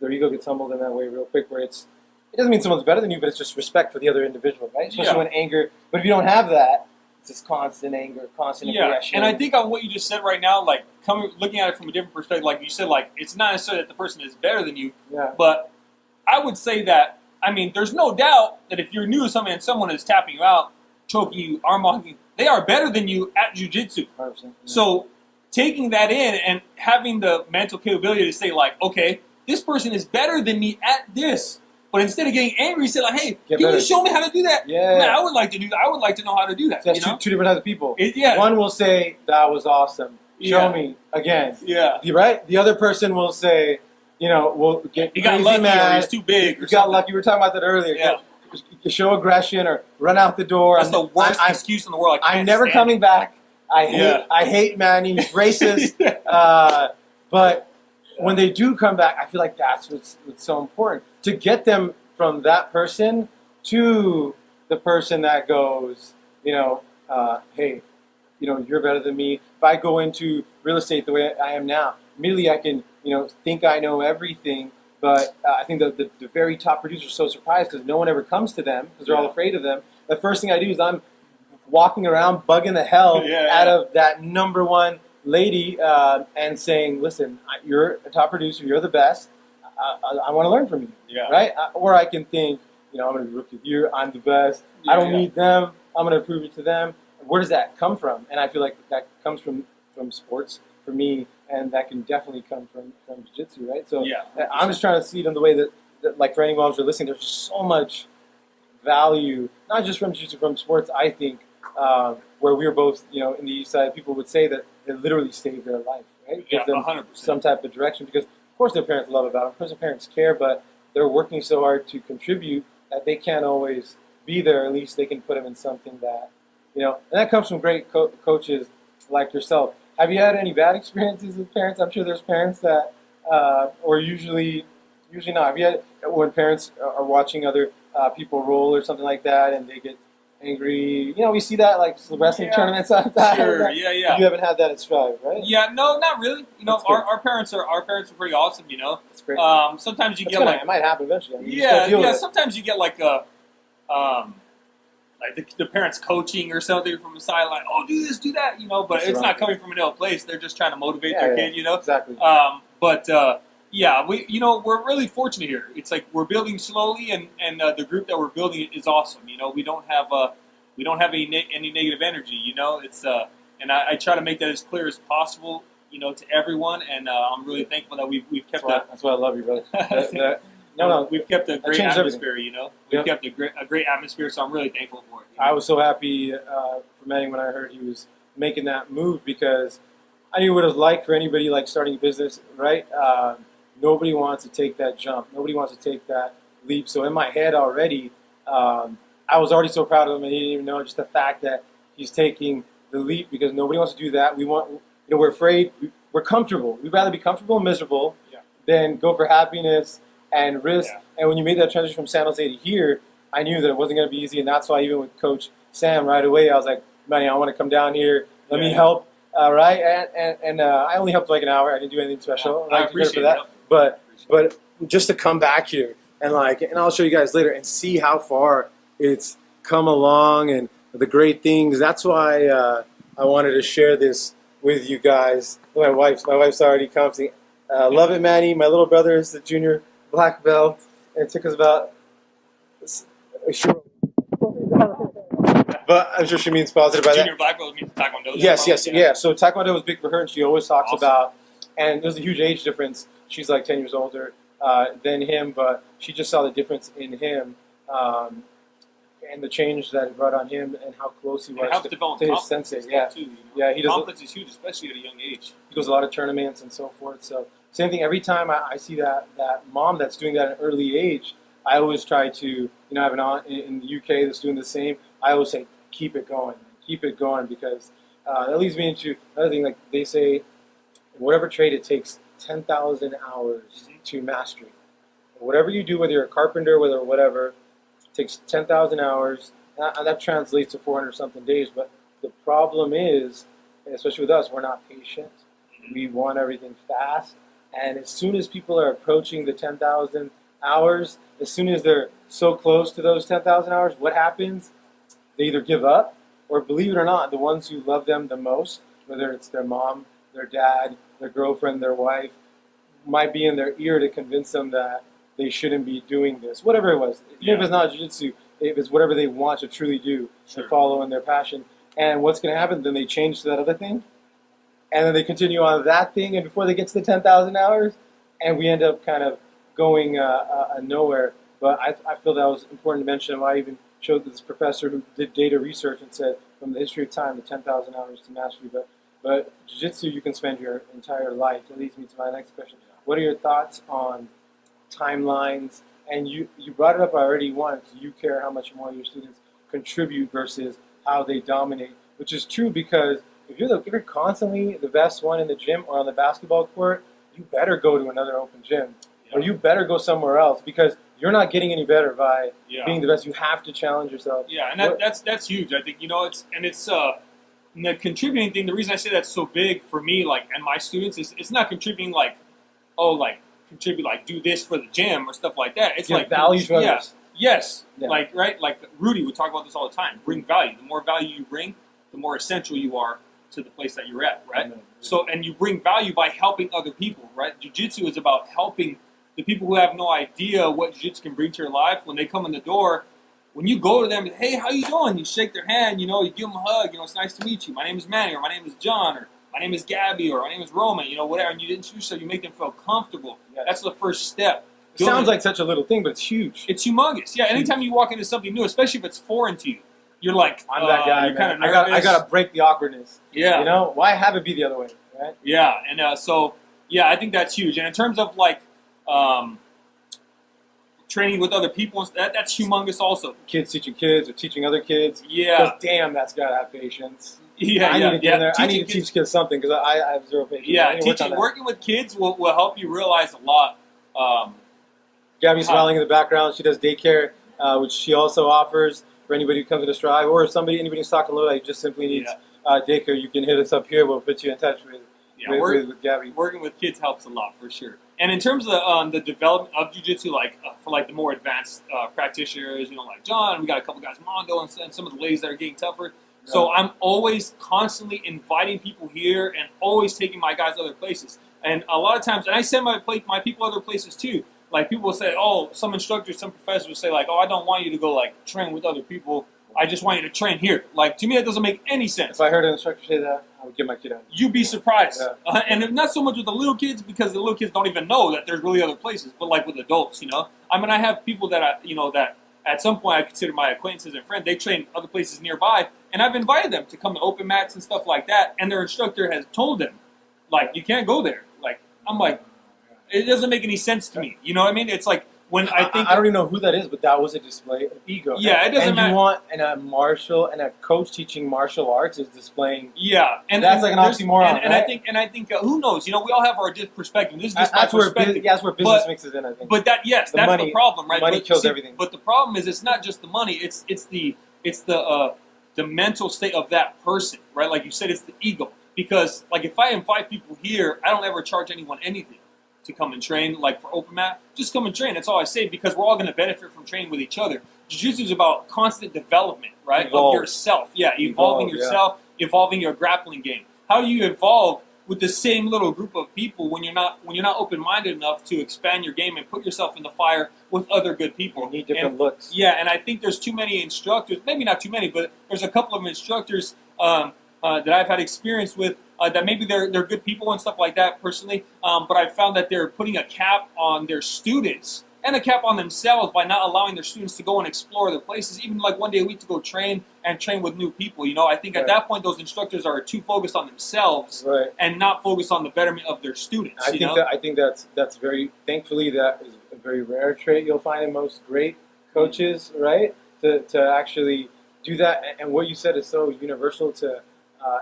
their ego gets humbled in that way real quick where it's it doesn't mean someone's better than you, but it's just respect for the other individual, right? Especially Yeah. when anger. But if you don't have that, it's just constant anger, constant Yeah, aggression. and I think on what you just said right now, like coming looking at it from a different perspective, like you said, like it's not necessarily that the person is better than you, yeah, but I would say that I mean, there's no doubt that if you're new to something and someone is tapping you out, choking you, arm locking you, they are better than you at jujitsu. 100%. So taking that in and having the mental capability to say like, okay, this person is better than me at this. But instead of getting angry, say like, hey, Get can better. you show me how to do that? yeah, Man, I would like to do that. I would like to know how to do that. So that's you know? two, two different types of people. It- yeah. One will say that was awesome. Show Yeah. me again. yeah. The right. The other person will say, you know, we'll get He got lucky mad. he's too big. You Or got lucky. We were talking about that earlier. Yeah. You show aggression or run out the door. That's the I'm- worst I, excuse in the world. I I'm never coming back. I hate. Yeah. I hate Manny. He's racist. it. uh, but when they do come back, I feel like that's what's, what's so important to get them from that person to the person that goes, you know, uh, hey, you know, you're better than me. If I go into real estate the way I am now, immediately I can, you know, think I know everything. But uh, I think the, the, the very top producers are so surprised because no one ever comes to them because they're all afraid of them. The first thing I do is I'm walking around bugging the hell Yeah, out yeah. of that number one lady uh, and saying, "Listen, you're a top producer. You're the best. I, I, I want to learn from you, Yeah. right?" Uh, Or I can think, you know, I'm going to be rookie of the year. I'm the best. I don't Yeah. need them. I'm going to prove it to them. Where does that come from? And I feel like that comes from from sports for me, and that can definitely come from from jiu-jitsu, right? So Yeah. I'm just trying to see it in the way that, that like for anyone who's listening, there's just so much value, not just from jiu-jitsu, from sports. I think uh, where we were both, you know, in the east side, people would say that it literally saved their life, right? Yeah, Give them 100%. some type of direction because, of course, their parents love about them. Of course, their parents care, but they're working so hard to contribute that they can't always be there. At least they can put them in something that, you know, and that comes from great co- coaches like yourself. Have you had any bad experiences with parents? I'm sure there's parents that, uh, or usually, usually not. Have you had when parents are watching other uh, people roll or something like that, and they get angry? You know, we see that like the wrestling Yeah. tournaments. sometimes. Sure, yeah, yeah. You haven't had that at Strive, right? Yeah, no, not really. You know, our, our parents are our parents are pretty awesome. You know, That's great. um, sometimes you That's get gonna- like it might happen eventually. I mean, yeah, yeah. with it. Sometimes you get like a, um, like the, the parents coaching or something from the sideline. Oh, do this, do that. You know, but That's it's right. not coming from an ill place. They're just trying to motivate Yeah, their yeah. kid. You know, Exactly. um, but uh, yeah, we you know we're really fortunate here. It's like we're building slowly, and and uh, the group that we're building is awesome. You know, we don't have uh, we don't have any ne- any negative energy. You know, it's uh, and I, I try to make that as clear as possible. You know, to everyone, and uh, I'm really thankful that we've we've That's kept why, that. that's why I love you, brother. That- that- no, no. we've kept a great atmosphere. You know, we've Yep. kept a great a great atmosphere, so I'm really thankful for it. you I was so happy uh, for Manny when I heard he was making that move because I knew what it was like for anybody like starting a business, right? Uh, nobody wants to take that jump. Nobody wants to take that leap. So in my head already, um, I was already so proud of him, and he didn't even know just the fact that he's taking the leap because nobody wants to do that. We want, you know, we're afraid. We, we're comfortable. We'd rather be comfortable and miserable Yeah. than go for happiness and risk. Yeah. And when you made that transition from San Jose to here, I knew that it wasn't going to be easy, and that's why even with Coach Sam right away, I was like, "Manny, I want to come down here. Let me Yeah. help." Uh, right, and and, and uh, I only helped like an hour. I didn't do anything special. I Like, appreciate for that. But but just to come back here and like, and I'll show you guys later and see how far it's come along and the great things. That's why uh, I wanted to share this with you guys. My wife's my wife's already commenting. Uh, love it, Manny. My little brother is the junior black belt. and It took us about. Sure. But I'm sure she means positive by that. Junior black belt means taekwondo. Yes, yes, yeah. So Taekwondo was big for her, and she always talks Awesome. about. And there's a huge age difference. She's like ten years older uh, than him, but she just saw the difference in him, um, and the change that it brought on him, and how close he was to, to his sensei. Yeah, too, you know? Yeah, he does- Confidence is huge, especially at a young age. he goes a lot of tournaments and so forth. So same thing. Every time I, I see that that mom that's doing that at an early age, I always try to you know I have an aunt in, the UK that's doing the same. I always say keep it going, keep it going because uh, that leads me into another thing. Like they say, whatever trade it takes ten thousand hours mm-hmm. to mastery. Whatever you do, whether you're a carpenter, whether whatever, it takes ten thousand hours. Uh, that, that translates to four hundred something days. But the problem is, especially with us, we're not patient. Mm-hmm. We want everything fast. And as soon as people are approaching the 10,000 hours, as soon as they're so close to those 10,000 hours, what happens? They either give up, or believe it or not, the ones who love them the most, whether it's their mom, their dad, their girlfriend, their wife, might be in their ear to convince them that they shouldn't be doing this, whatever it was. Even if it's not jiu-jitsu, if it's whatever they want to truly do Sure. and follow in their passion. And what's going to happen? Then they change to that other thing, and then they continue on that thing, and before they get to the 10,000 hours, and we end up kind of going uh, uh, uh, nowhere. But I, I feel that was important to mention. I even showed this professor who did data research and said from the history of time, the 10,000 hours to mastery. But but jiu-jitsu, you can spend your entire life. That leads me to my next question. What are your thoughts on timelines? And you, you brought it up already once. You care how much more your students contribute versus how they dominate, which is true because if you're the, if you're constantly the best one in the gym or on the basketball court, you better go to another open gym or you better go somewhere else because you're not getting any better by Yeah. being the best. You have to challenge yourself. Yeah, and that, that's that's huge. I think you know it's and it's uh and the contributing thing. The reason I say that's so big for me, like and my students, is it's not contributing like oh like contribute like do this for the gym or stuff like that. It's Give like value yeah, others. yes, Yeah. like right, like Rudy would talk about this all the time. Bring value. The more value you bring, the more essential you are to the place that you're at. Right. So, and you bring value by helping other people, right? Jiu-jitsu is about helping the people who have no idea what jiu-jitsu can bring to your life. When they come in the door, when you go to them, hey, how you doing? You shake their hand, you know, you give them a hug, you know, it's nice to meet you. My name is Manny, or my name is John, or my name is Gabby, or my name is Roman, you know, whatever. And you introduce yourself, you make them feel comfortable. Yeah. That's the first step. It sounds like such a little thing, but it's huge. It's humongous. Yeah, anytime you walk into something new, especially if it's foreign to you, you're like, I'm that uh, guy. You're kind of. I got I got to break the awkwardness. yeah. You know, why have it be the other way, right? Yeah, and uh, so yeah, I think that's huge. And in terms of like um, training with other people, that that's humongous also. Kids teaching kids or teaching other kids. Yeah, damn, that's gotta have patience. Yeah, I yeah, need to get yeah. in there. I need to kids- teach kids something because I, I have zero patience. Yeah, to work teaching, working with kids will, will help you realize a lot. Um, Gabby's smiling in the background. She does daycare, uh, which she also offers for anybody who comes to Strive, or if somebody, anybody who's talking low, I just simply needs Yeah. uh, daycare. You can hit us up here. We'll put you in touch with yeah, with, work, with, with Gabby. working with kids helps a lot for sure. And in terms of the, um, the development of jujitsu, like uh, for like the more advanced uh, practitioners, you know, like John, we got a couple guys, Mondo, and, and some of the ladies that are getting tougher. So I'm always constantly inviting people here and always taking my guys other places. And a lot of times, and I send my my people other places too. Like people will say, oh, some instructors, some professors will say like, oh, I don't want you to go like train with other people. I just want you to train here. Like to me, that doesn't make any sense If I heard an instructor say that, I would get my kid out. you'd be surprised. Yeah. Uh, and not so much with the little kids because the little kids don't even know that there's really other places, but like with adults, you know. I mean, I have people that I, you know, that at some point I consider my acquaintances and friends. They train other places nearby, and I've invited them to come to open mats and stuff like that. And their instructor has told them, like, you can't go there. Like, I'm like, it doesn't make any sense to me. You know what I mean? It's like when I think I, don't even know who that is, but that was a display of ego. Yeah, it doesn't and matter. you want and a martial and a coach teaching martial arts is displaying. Yeah, and That's and like an oxymoron, And, and I think, and I think, uh, who knows? You know, we all have our perspective. This is just my where perspective. business, yeah, that's where business But- mixes in. I think. But that yes, The that's money- the problem, right? money but, kills everything. But the problem is, it's not just the money. It's it's the it's the uh, the mental state of that person, right? Like you said, it's the ego. Because like if I invite people here, I don't ever charge anyone anything to come and train. Like for open mat, just come and train. That's all I say because we're all going to benefit from training with each other. Jiu-Jitsu is about constant development, right? Evolve. Of yourself. Yeah, evolving Evolve, yeah. yourself, evolving your grappling game. How do you evolve with the same little group of people when you're not when you're not open minded enough to expand your game and put yourself in the fire with other good people? you need different And- looks. yeah, and I think there's too many instructors. Maybe not too many, but there's a couple of instructors um, uh, that I've had experience with uh, that maybe they're they're good people and stuff like that personally. Um, but I've found that they're putting a cap on their students and a cap on themselves by not allowing their students to go and explore other places, even like one day a week to go train and train with new people. You know, I think at that point those instructors are too focused on themselves Right. and not focused on the betterment of their students. I think know? that I think that's that's very thankfully that is a very rare trait you'll find in most great coaches, right? To, to actually do that, and what you said is so universal to uh,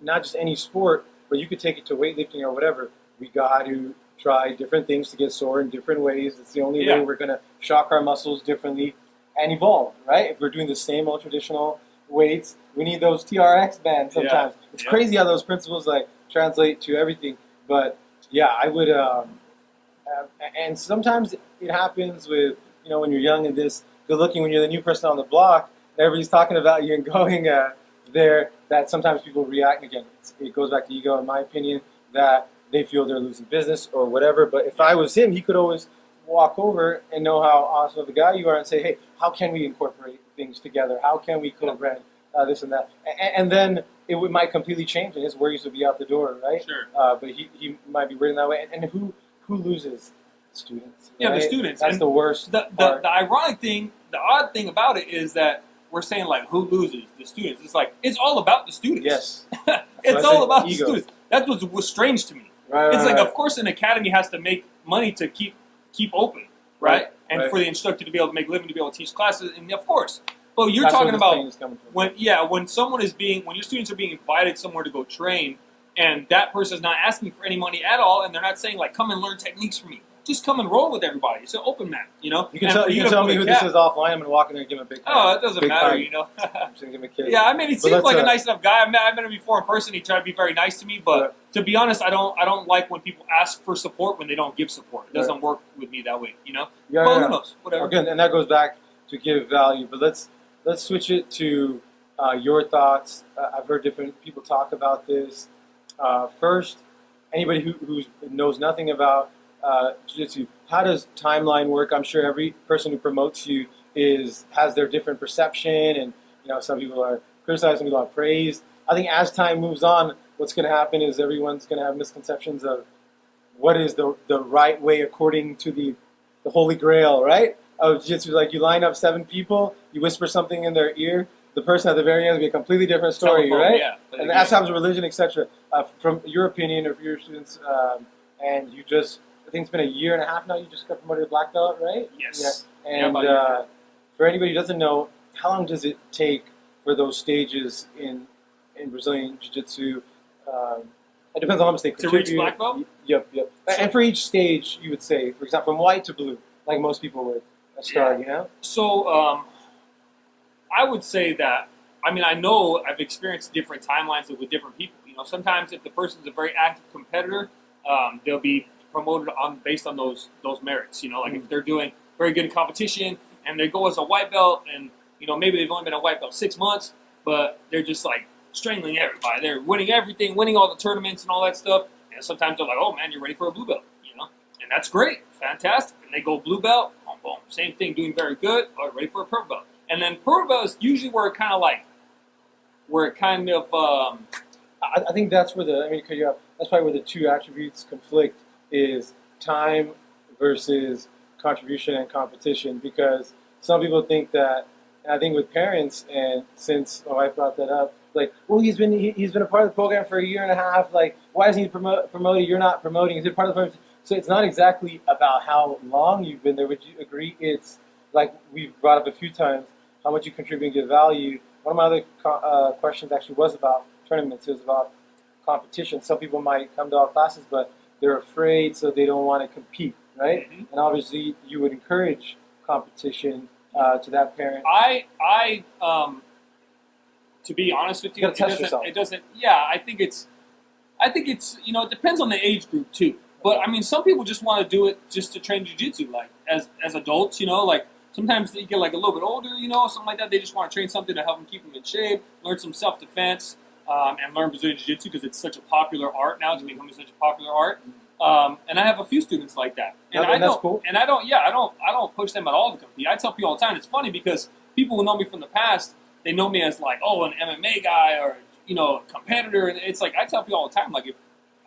not just any sport, but you could take it to weightlifting or whatever. We got to try different things to get sore in different ways. It's the only Yeah. way we're going to shock our muscles differently and evolve, right? If we're doing the same old traditional weights, we need those TRX bands Yeah. sometimes. It's Yeah. crazy how those principles like translate to everything. But yeah, I would. Um, uh, and sometimes it happens with you know when you're young and this good looking when you're the new person on the block. Everybody's talking about you and going uh, there. That sometimes people react and again. It's, it goes back to ego, in my opinion, that they feel they're losing business or whatever. But if I was him, he could always walk over and know how awesome of a guy you are and say, hey, how can we incorporate things together? How can we co-brand uh, this and that? And, and then it would, might completely change and his worries would be out the door, right? Sure. Uh, but he, he might be written that way. And, and who who loses? Students. Yeah, the students. That's And the worst. the, the, the ironic thing, the odd thing about it is that we're saying like who loses the students. It's like it's all about the students. yes. it's all about ego. the students. That's what's, what's strange to me. Right. It's right, like, right. of course, an academy has to make money to keep keep open, right? And for the instructor to be able to make living, to be able to teach classes, and of course. But you're That's talking about pain is coming from. when yeah, when someone is being when your students are being invited somewhere to go train, and that person is not asking for any money at all, and they're not saying like, "Come and learn techniques from me." Just come and roll with everybody. It's an open mat, you know. you can And tell you can tell me who this is offline. I'm gonna walk in there and give him a big. Oh, it doesn't big matter, hug. you know. I'm just gonna give him a kiss. yeah, I mean, he But seems like a uh, nice enough guy. I met, I met him before in person. He tried to be very nice to me, but to be honest, I don't I don't like when people ask for support when they don't give support. It doesn't work with me that way, you know. Yeah, Well, yeah. who knows? Whatever. Again, and that goes back to give value. But let's let's switch it to uh, your thoughts. Uh, I've heard different people talk about this. Uh, first, anybody who who knows nothing about uh, jiu-jitsu, how does timeline work? I'm sure every person who promotes you is has their different perception, and you know some people are criticized, some people are praised. I think as time moves on, what's going to happen is everyone's going to have misconceptions of what is the the right way according to the the holy grail, right? Of jiu-jitsu, like you line up seven people, you whisper something in their ear, the person at the very end will be a completely different story, Telephone, right? Yeah. And that's happens with religion, etc. Uh, from your opinion, or for your students, um, and you just, think it's been a year and a half now. You just got promoted to black belt, right? Yes. Yeah. Yeah, And year. uh, for anybody who doesn't know, how long does it take for those stages in in Brazilian Jiu-Jitsu. Um, it depends on how much they To reach black belt? Yep, yep. And for each stage, you would say, for example, from white to blue, like most people would start. You know. So um, I would say that I mean I know I've experienced different timelines with different people. You know, sometimes if the person's a very active competitor, um, they'll be promoted on based on those those merits. You know, like if they're doing very good in competition and they go as a white belt, and you know maybe they've only been a white belt six months, but they're just like strangling everybody. They're winning everything, winning all the tournaments and all that stuff. And sometimes they're like, "Oh man, you're ready for a blue belt," you know, and that's great, fantastic. And they go blue belt, boom, boom, same thing, doing very good, ready for a purple belt. And then purple belt is usually where it kind of like, where it kind of um, I, I think that's where the I mean, 'cause you have, that's probably where the two attributes conflict is time versus contribution and competition. Because some people think that, and I think with parents, and since my wife brought that up, like, well, he's been he, he's been a part of the program for a year and a half. Like, why isn't he promote, promoted? You're not promoting. Is it part of the program? So it's not exactly about how long you've been there. Would you agree? It's like we've brought up a few times how much you contribute and give value. One of my other uh, questions actually was about tournaments. It was about competition. Some people might come to our classes, but they're afraid, so they don't want to compete, right? Mhm. And obviously, you would encourage competition uh, to that parent. I I um to be honest with you, You it doesn't, it doesn't yeah, I think it's I think it's you know, it depends on the age group too. But I mean some people just want to do it just to train jujitsu, like as as adults, you know, like sometimes they get like a little bit older, you know, something like that. They just want to train something to help them keep them in shape, learn some self defense, um, and learn Brazilian Jiu Jitsu because it's such a popular art now. It's becoming such a popular art. Um, and I have a few students like that, and I don't, cool. and I don't, yeah, I don't, I don't push them at all to compete. I tell people all the time. It's funny because people who know me from the past, they know me as like, oh, an MMA guy or you know, a competitor. And it's like I tell people all the time, like, if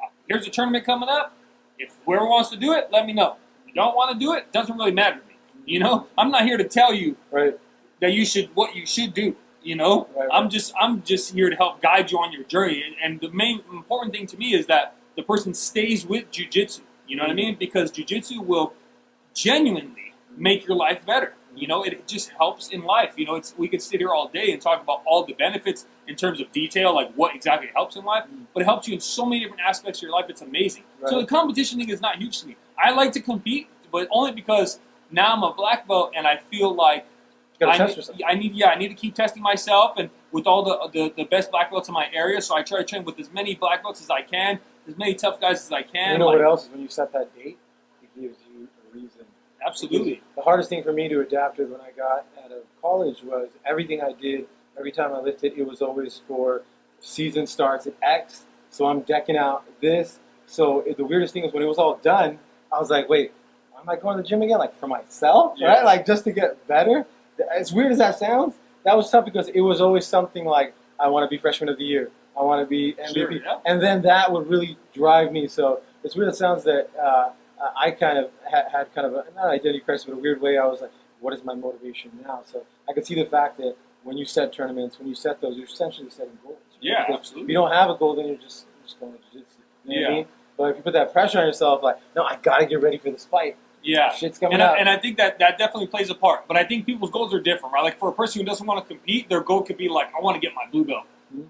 uh, here's a tournament coming up, if whoever wants to do it, let me know. If you don't want to do it, doesn't really matter to me. You know, I'm not here to tell you Right. that you should what you should do. You know, Right, right. I'm just I'm just here to help guide you on your journey. And, and the main important thing to me is that the person stays with jujitsu. You know what I mean? Because jujitsu will genuinely make your life better. You know, it, just helps in life. You know, it's we could sit here all day and talk about all the benefits in terms of detail, like what exactly helps in life, mm. but it helps you in so many different aspects of your life. It's amazing. So the competition thing is not huge to me. I like to compete, but only because now I'm a black belt and I feel like I test need. I need, yeah, I need to keep testing myself, and with all the, the the best black belts in my area, so I try to train with as many black belts as I can, as many tough guys as I can. you know like, what else is when you set that date, it gives you a reason. Absolutely, The hardest thing for me to adapt to when I got out of college was everything I did, every time I lifted, it was always for season starts at X. So I'm decking out this. So it, the weirdest thing is when it was all done, I was like, wait, why am I going to the gym again? Like for myself, Yeah. right? Like just to get better. As weird as that sounds, that was tough because it was always something like I want to be freshman of the year. I want to be MVP, Sure, yeah. and then that would really drive me. So it's weird. It sounds that uh, I kind of had, had kind of a not an identity crisis, but a weird way. I was like, what is my motivation now? So I could see the fact that when you set tournaments, when you set those, you're essentially setting goals. yeah, Because If absolutely. you don't have a goal, then you're just you're just going to jiu-jitsu. You know what I Yeah. mean? But if you put that pressure on yourself, like, no, I gotta get ready for this fight. Yeah, Shit's coming and up. I, and I think that that definitely plays a part. But I think people's goals are different, right? Like for a person who doesn't want to compete, their goal could be like, I want to get my blue belt.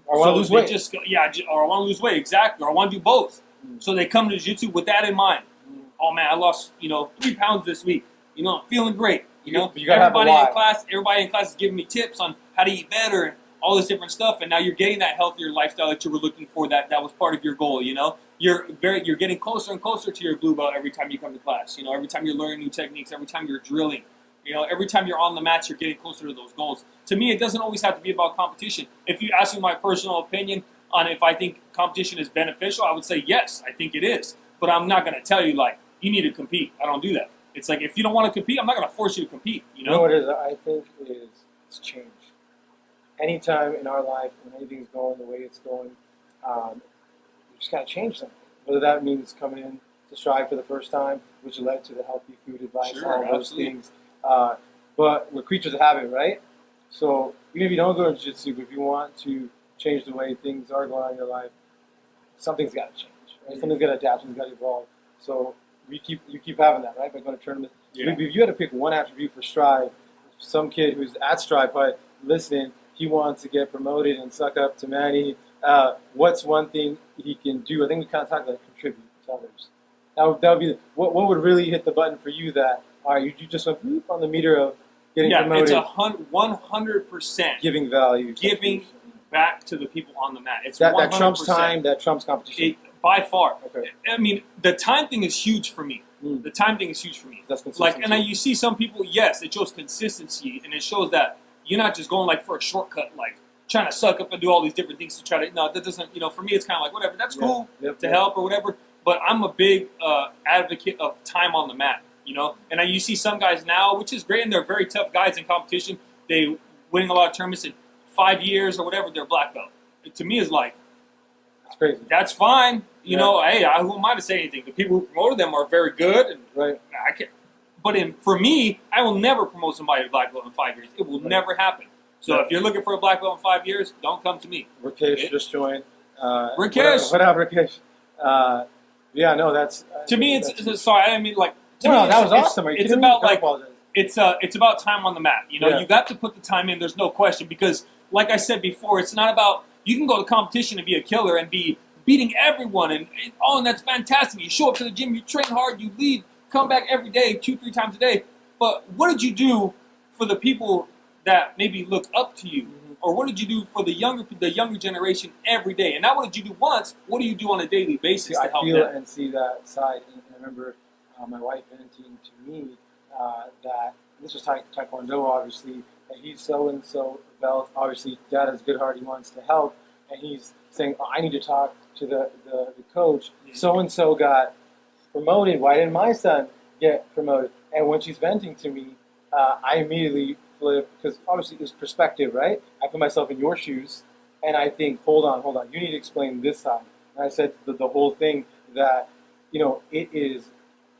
or I want So to lose weight. Just yeah, or I want to lose weight, exactly. Or I want to do both. Mm. So they come to jiu-jitsu with that in mind. Mm. Oh man, I lost you know three pounds this week. You know, I'm feeling great. You know, you everybody in class, everybody in class is giving me tips on how to eat better and all this different stuff. And now you're getting that healthier lifestyle that you were looking for. That that was part of your goal. You know, you're very you're getting closer and closer to your blue belt every time you come to class. You know, every time you're learning new techniques, every time you're drilling. You know, every time you're on the mats, you're getting closer to those goals. To me, it doesn't always have to be about competition. If you ask me my personal opinion on if I think competition is beneficial, I would say yes, I think it is. But I'm not going to tell you like you need to compete. I don't do that. It's like if you don't want to compete, I'm not going to force you to compete. You You know know? what it is? I think is it's change. Anytime in our life when anything's going the way it's going, um, just got to change something. Whether that means coming in to strive for the first time, which led to the healthy food advice, Sure, all those absolutely. things. Uh, but we're creatures of habit, right? So even if you don't go to jiu-jitsu, but if you want to change the way things are going on in your life, something's got to change. Right? Something's got to adapt. Something's got to evolve. So we keep you keep having that, right? By going to tournaments. Yeah. If you had to pick one attribute for Strive, some kid who's at Strive, probably listening, he wants to get promoted and suck up to Manny. Uh, what's one thing he can do? I think we kind of talked about contribute to others. That would, that would be what, what would really hit the button for you that all right, you, you just went boop on the meter of getting yeah, promoted, it's a hun- 100% giving value, giving back to the people on the mat. It's that, 100%. that trumps time, that trumps competition. It, by far. okay, I mean, the time thing is huge for me. Mm. The time thing is huge for me. that's consistency. Like, and I, you see some people, yes, it shows consistency, and it shows that you're not just going like for a shortcut, like trying to suck up and do all these different things to try to. No, that doesn't. You know, for me, it's kind of like whatever. That's Yeah. cool Yep, to yep. help or whatever. But I'm a big uh, advocate of time on the mat. You know, and I, you see some guys now, which is great, and they're very tough guys in competition. They winning a lot of tournaments in five years or whatever. They're black belt. It, to me, is like It's crazy, that's fine. You Yeah. know, hey, I, who am I to say anything? The people who promoted them are very good, and right? I can But in, for me, I will never promote somebody to black belt in five years. It will Right. never happen. So if you're looking for a black belt in five years, don't come to me. Rakesh It- just joined. Uh, Rakesh! what up, what up, Rakesh? Uh, yeah, no, that's To me, it's, it's sorry. I mean like. To no, me, that it's, was awesome. It's about like apologize. it's uh it's about time on the mat. You know, Yeah. you got to put the time in. There's no question because, like I said before, it's not about you can go to competition and be a killer and be beating everyone and, and oh, and that's fantastic. You show up to the gym, you train hard, you leave, come back every day, two three times a day. But what did you do for the people that maybe look up to you? Mhm. Or what did you do for the younger the younger generation every day? And not what did you do once? What do you do on a daily basis to I help feel them? and see that side. And I remember uh, my wife venting to me uh, that this was ta- Taekwondo, obviously, that he's so and so belt. Obviously, dad has a good heart. He wants to help, and he's saying, oh, "I need to talk to the the, the coach. So and so got promoted. Why didn't my son get promoted?" And when she's venting to me, uh, I immediately flip because obviously it's perspective, right? I put myself in your shoes, and I think, "Hold on, hold on. You need to explain this side." And I said the, the whole thing that you know it is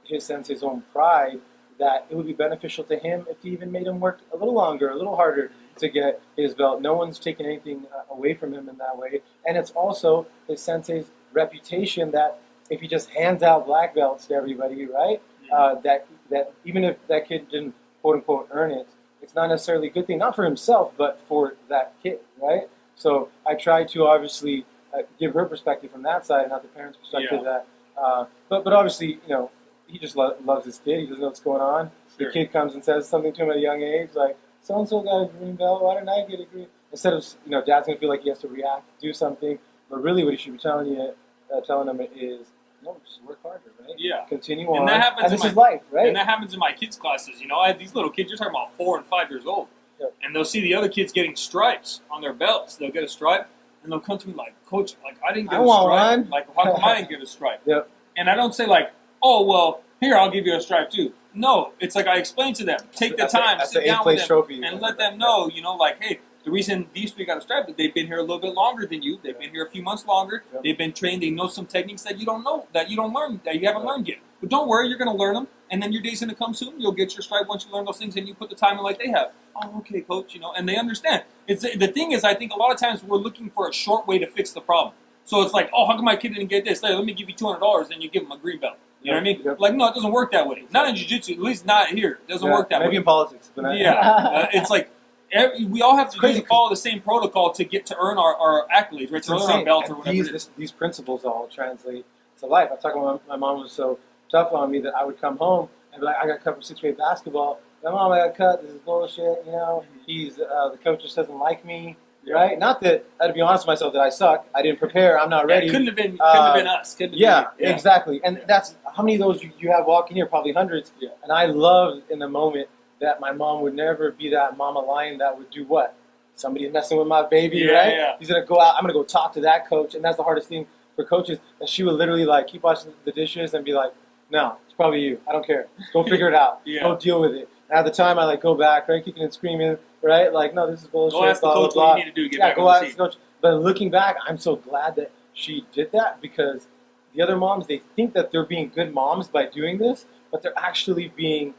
his sense his own pride that it would be beneficial to him if he even made him work a little longer, a little harder to get his belt. No one's taking anything uh, away from him in that way, and it's also his sensei's reputation that if he just hands out black belts to everybody, right? Uh, that that even if that kid didn't quote unquote earn it, not necessarily a good thing, not for himself, but for that kid, right? So I try to obviously uh, give her perspective from that side, not the parents' perspective. That, uh, but but obviously, you know, he just lo- loves his kid. He doesn't know what's going on. Sure. The kid comes and says something to him at a young age, like so and so got a green belt. Why didn't I get a green? Instead of you know, dad's gonna feel like he has to react, do something. But really, what he should be telling you, uh, telling him is, no, just work harder, right? Yeah. Continue And on. that happens and in this my- is life, right? And that happens in my kids' classes. You know, I have these little kids. You're talking about four and five years old, Yep. and they'll see the other kids getting stripes on their belts. They'll get a stripe, and they'll come to me like, "Coach, like I didn't get I a stripe. one." Like, how come I didn't get a stripe?" Yep. And I don't say like, "Oh, well, here I'll give you a stripe too." No, it's like I explain to them. Take the That's time, that's sit down with them, trophy. and let them know. You know, like, hey, the reason these three got a stripe is they've been here a little bit longer than you. They've been here a few months longer. Yep. They've been trained. They know some techniques that you don't know, that you don't learn, that you haven't Yep. learned yet. But don't worry, you're going to learn them, and then your day's going to come soon. You'll get your stripe once you learn those things, and you put the time in like they have. Oh, okay, coach. You know, and they understand. It's the thing is, I think a lot of times we're looking for a short way to fix the problem. So it's like, oh, how come my kid didn't get this? Hey, let me give you two hundred dollars, and you give him a green belt. You know what I mean? Yep. Like, no, it doesn't work that way. Not in jiu-jitsu, at least not here. It doesn't Yeah, work that maybe way. Maybe in politics, but Yeah, uh, it's like every, we all have to crazy follow the same protocol to get to earn our, our accolades, right? To earn our belts or whatever. these, this, these principles all translate to life. I talk about my, mom was so tough on me that I would come home and be like, I got cut from sixth grade basketball. My mom, I got cut. This is bullshit. You know, he's uh, the coach just doesn't like me. Right? Not that I had to be honest with myself that I suck. I didn't prepare. I'm not ready. it couldn't have been. Couldn't Uh, have been us. Couldn't have Yeah, been, exactly. And that's how many of those you, you have walking here? Probably hundreds. Yeah. And I loved in the moment that my mom would never be that mama lion that would do what? Somebody's messing with my baby, Yeah, right? yeah. He's gonna go out. I'm gonna go talk to that coach, and that's the hardest thing for coaches. That she would literally like keep washing the dishes and be like, "No, it's probably you. I don't care. Go figure it out. Yeah. Go deal with it." And at the time, I like go back, right, kicking and screaming, right? Like, no, this is bullshit. Go ask the coach blah, what you need to do get Yeah, back go ask the coach. But looking back, I'm so glad that she did that because the other moms they think that they're being good moms by doing this, but they're actually being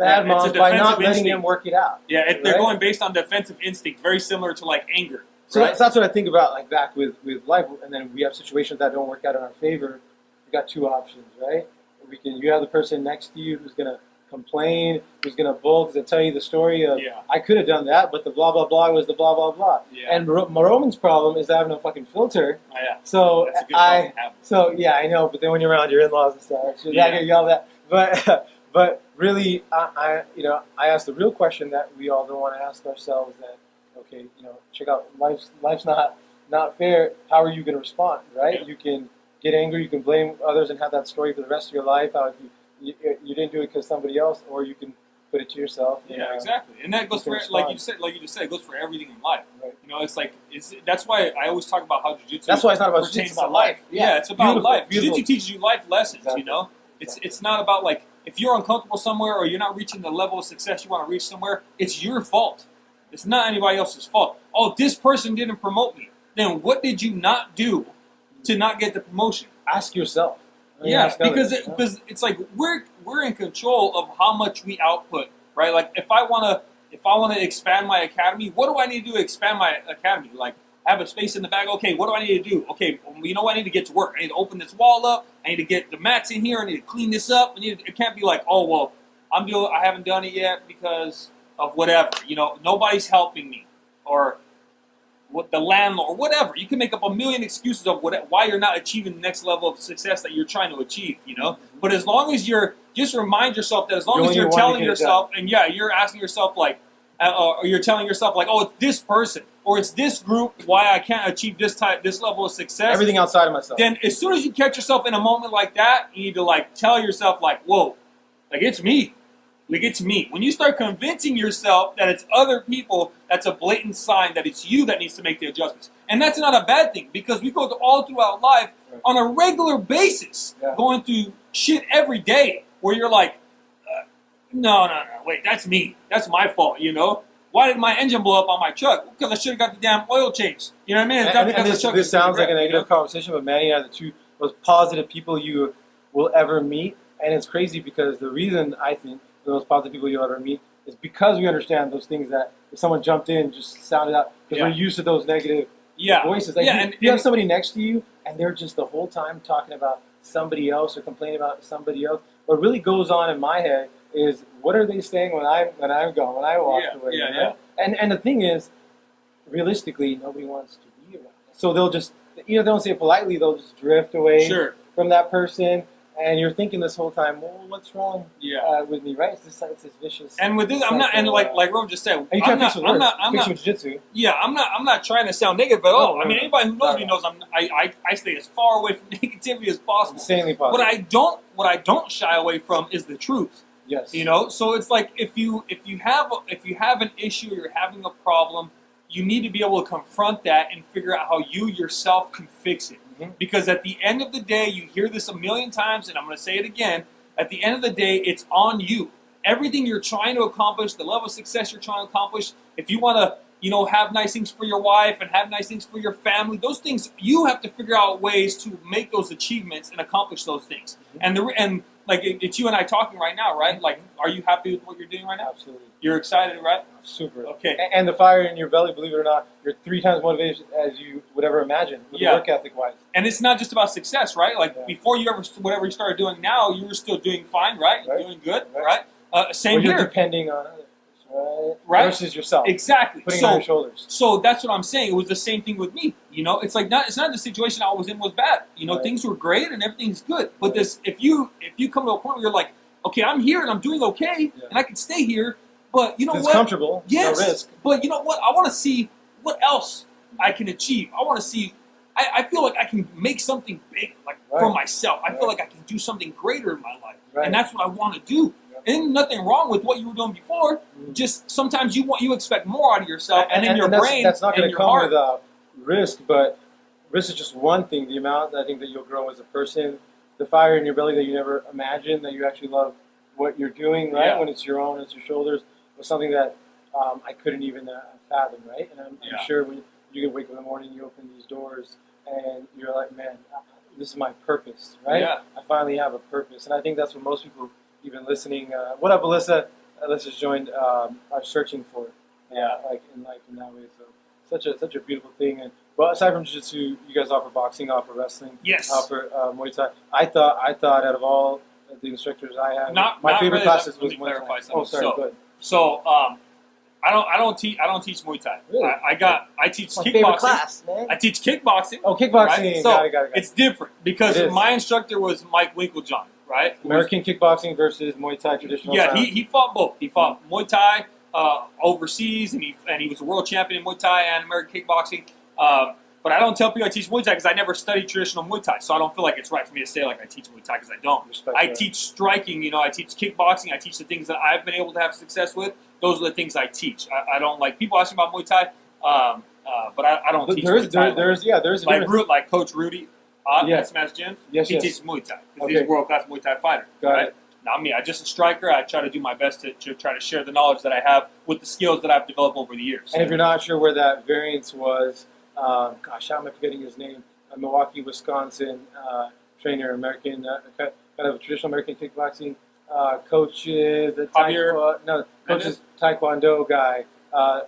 bad Yeah, moms by not letting instinct. them work it out. Yeah, if they're Right? going based on defensive instinct, very similar to like anger. So right? that's, that's what I think about, like back with with life, and then we have situations that don't work out in our favor. We got two options, right? We can you have the person next to you who's gonna complain, who's gonna who's gonna tell you the story of Yeah. I could have done that, but the blah blah blah was the blah blah blah. Yeah. And Ro- Roman's problem is having a fucking filter. Oh, yeah. So That's a good I to have. so yeah, I know, but then when you're around your in-laws and stuff, so Yeah. I get yelled at. But but really, I, I you know I asked the real question that we all don't want to ask ourselves. That okay, you know, check out life's life's not not fair. How are you going to respond? Right? You can get angry. You can blame others and have that story for the rest of your life. How you you, you didn't do it because somebody else, or you can put it to yourself. you Yeah, know. exactly. And that goes for can like you said, like you just said, it goes for everything in life. Right. You know, it's like it's that's why I always talk about how jujitsu. That's why it's not about jiu-jitsu, it's about to life. Yeah, Yeah. it's about Beautiful, life. Jiu-jitsu teaches you life lessons. Exactly. You know, it's Exactly. it's not about like if you're uncomfortable somewhere or you're not reaching the level of success you want to reach somewhere, it's your fault. It's not anybody else's fault. Oh, this person didn't promote me. Then what did you not do to not get the promotion? Ask yourself. I mean, Yeah, ask because it, because it's like we're we're in control of how much we output, right? Like if I want to if I want to expand my academy, what do I need to do to expand my academy? Like have a space in the bag. Okay, what do I need to do? Okay, well, you know what? I need to get to work. I need to open this wall up. I need to get the mats in here. I need to clean this up. I need to, it can't be like, oh well, I'm doing I haven't done it yet because of whatever. You know, nobody's helping me or what the landlord, whatever. You can make up a million excuses of what, why you're not achieving the next level of success that you're trying to achieve. You know, but as long as you're just remind yourself that as long as you're telling yourself, and yeah, you're asking yourself like, uh, or you're telling yourself like, oh, it's this person or it's this group why I can't achieve this type, this level of success. everything outside of myself. Then as soon as you catch yourself in a moment like that, you need to like tell yourself like, whoa, like it's me. Like it's me. When you start convincing yourself that it's other people, that's a blatant sign that it's you that needs to make the adjustments. And that's not a bad thing because we go all throughout life Right. on a regular basis, Yeah. going through shit every day where you're like, uh, no, no, no, wait, that's me. That's my fault, you know? Why did my engine blow up on my truck? Because I should have got the damn oil change. You know what I mean? It's And, and this, this sounds like a negative conversation, but Manny and I are the two most positive people you will ever meet. And it's crazy because the reason I think the most positive people you'll ever meet is because we understand those things that if someone jumped in, just sounded out, because Yeah. we're used to those negative Yeah. voices. Like yeah, you, and, you have somebody next to you, and they're just the whole time talking about somebody else or complaining about somebody else. What really goes on in my head is, what are they saying when I'm when I'm gone, when I walk Yeah, away? yeah, you know? And and the thing is, realistically, nobody wants to be around. So they'll just, you know, they don't say it politely. They'll just drift away Sure. from that person, and you're thinking this whole time, well, what's wrong Yeah. uh, with me, right? It's this, it's this vicious. And with this, I'm not, and like like Rome just said, I'm not, I'm not, I'm not, jiu-jitsu. yeah, I'm not, I'm not trying to sound negative at all. No, I mean, anybody who knows me knows I'm, I, I, I stay as far away from negativity as possible. Insanely What. I don't, what I don't shy away from is the truth. Yes. You know, so it's like if you if you have a, if you have an issue, you're having a problem, you need to be able to confront that and figure out how you yourself can fix it. Mhm. Because at the end of the day, you hear this a million times, and I'm going to say it again. At the end of the day, it's on you. Everything you're trying to accomplish, the level of success you're trying to accomplish, if you want to, you know, have nice things for your wife and have nice things for your family, those things you have to figure out ways to make those achievements and accomplish those things. And the and like it, it's you and I talking right now, right? Like, are you happy with what you're doing right now? Absolutely. You're excited, right? Super. Okay. And the fire in your belly, believe it or not, you're three times motivated as you would ever imagine, Yeah. work ethic wise. And it's not just about success, right? Like Yeah. before you ever whatever you started doing now, you were still doing fine, right? Right. doing good, Right. right? Uh, same here. depending on right? Right. Versus yourself. Exactly. Putting it on So your shoulders. so that's what I'm saying. It was the same thing with me. You know, it's like not it's not the situation I was in was bad. You know, Right. things were great and everything's good. But Right. this if you if you come to a point where you're like, okay, I'm here and I'm doing okay Yeah. and I can stay here, but you know what? it's what? comfortable. Yes, No risk. but you know what? I want to see what else I can achieve. I want to see. I, I feel like I can make something big, like for myself. I Right. feel like I can do something greater in my life, Right. and that's what I want to do. And nothing wrong with what you were doing before. Mhm. Just sometimes you want you expect more out of yourself, and, in your that's, brain that's not going to come heart. without risk, but risk is just one thing. The amount I think that you'll grow as a person, the fire in your belly that you never imagined, that you actually love what you're doing, right? Yeah. When it's your own, it's your shoulders, was something that um, I couldn't even uh, fathom, right? And I'm, Yeah. I'm sure when you can wake up in the morning, you open these doors, and you're like, man, this is my purpose, right? Yeah. I finally have a purpose, and I think that's what most people, even listening. Uh, what up, Alyssa? Alyssa's joined. Um, are searching for, Yeah. like in life in that way. So such a such a beautiful thing. And well, aside from jiu-jitsu, you guys offer boxing, offer wrestling, Yes. offer uh, Muay Thai. I thought I thought out of all the instructors I had. Not- my not favorite really. classes was Muay Thai. clarify Oh, sorry. So- go. So um, I don't I don't teach I don't teach Muay Thai. Really? I, I got I teach My favorite kickboxing. class, man. I teach kickboxing. oh, kickboxing. Right? So, got it, got it, got it. It's different because It is. my instructor was Mike Winklejohn, right? American kickboxing versus Muay Thai traditional. Yeah, he, he fought both. He fought Muay Thai uh, overseas, and he and he was a world champion in Muay Thai and American kickboxing. Um, but I don't tell people I teach Muay Thai because I never studied traditional Muay Thai, so I don't feel like it's right for me to say like I teach Muay Thai because I don't. Respect I that. teach striking. You know, I teach kickboxing. I teach the things that I've been able to have success with. Those are the things I teach. I, I don't like people asking about Muay Thai, um, uh, but I, I don't But teach there's Muay Thai. there, there's yeah there's a like. Ru- like Coach Rudy uh, Yeah. at Smash Gym. Yes, he yes. teaches Muay Thai because he's a world class Muay Thai fighter. Got right? it. Not me. I'm just a striker. I try to do my best to, to try to share the knowledge that I have with the skills that I've developed over the years. And if you're not sure where that variance was, um, gosh, how am I forgetting his name? A Milwaukee, Wisconsin uh, trainer, American, uh, kind of a traditional American kickboxing uh, coaches. The Javier taekwondo, no, coaches Taekwondo guy. Uh,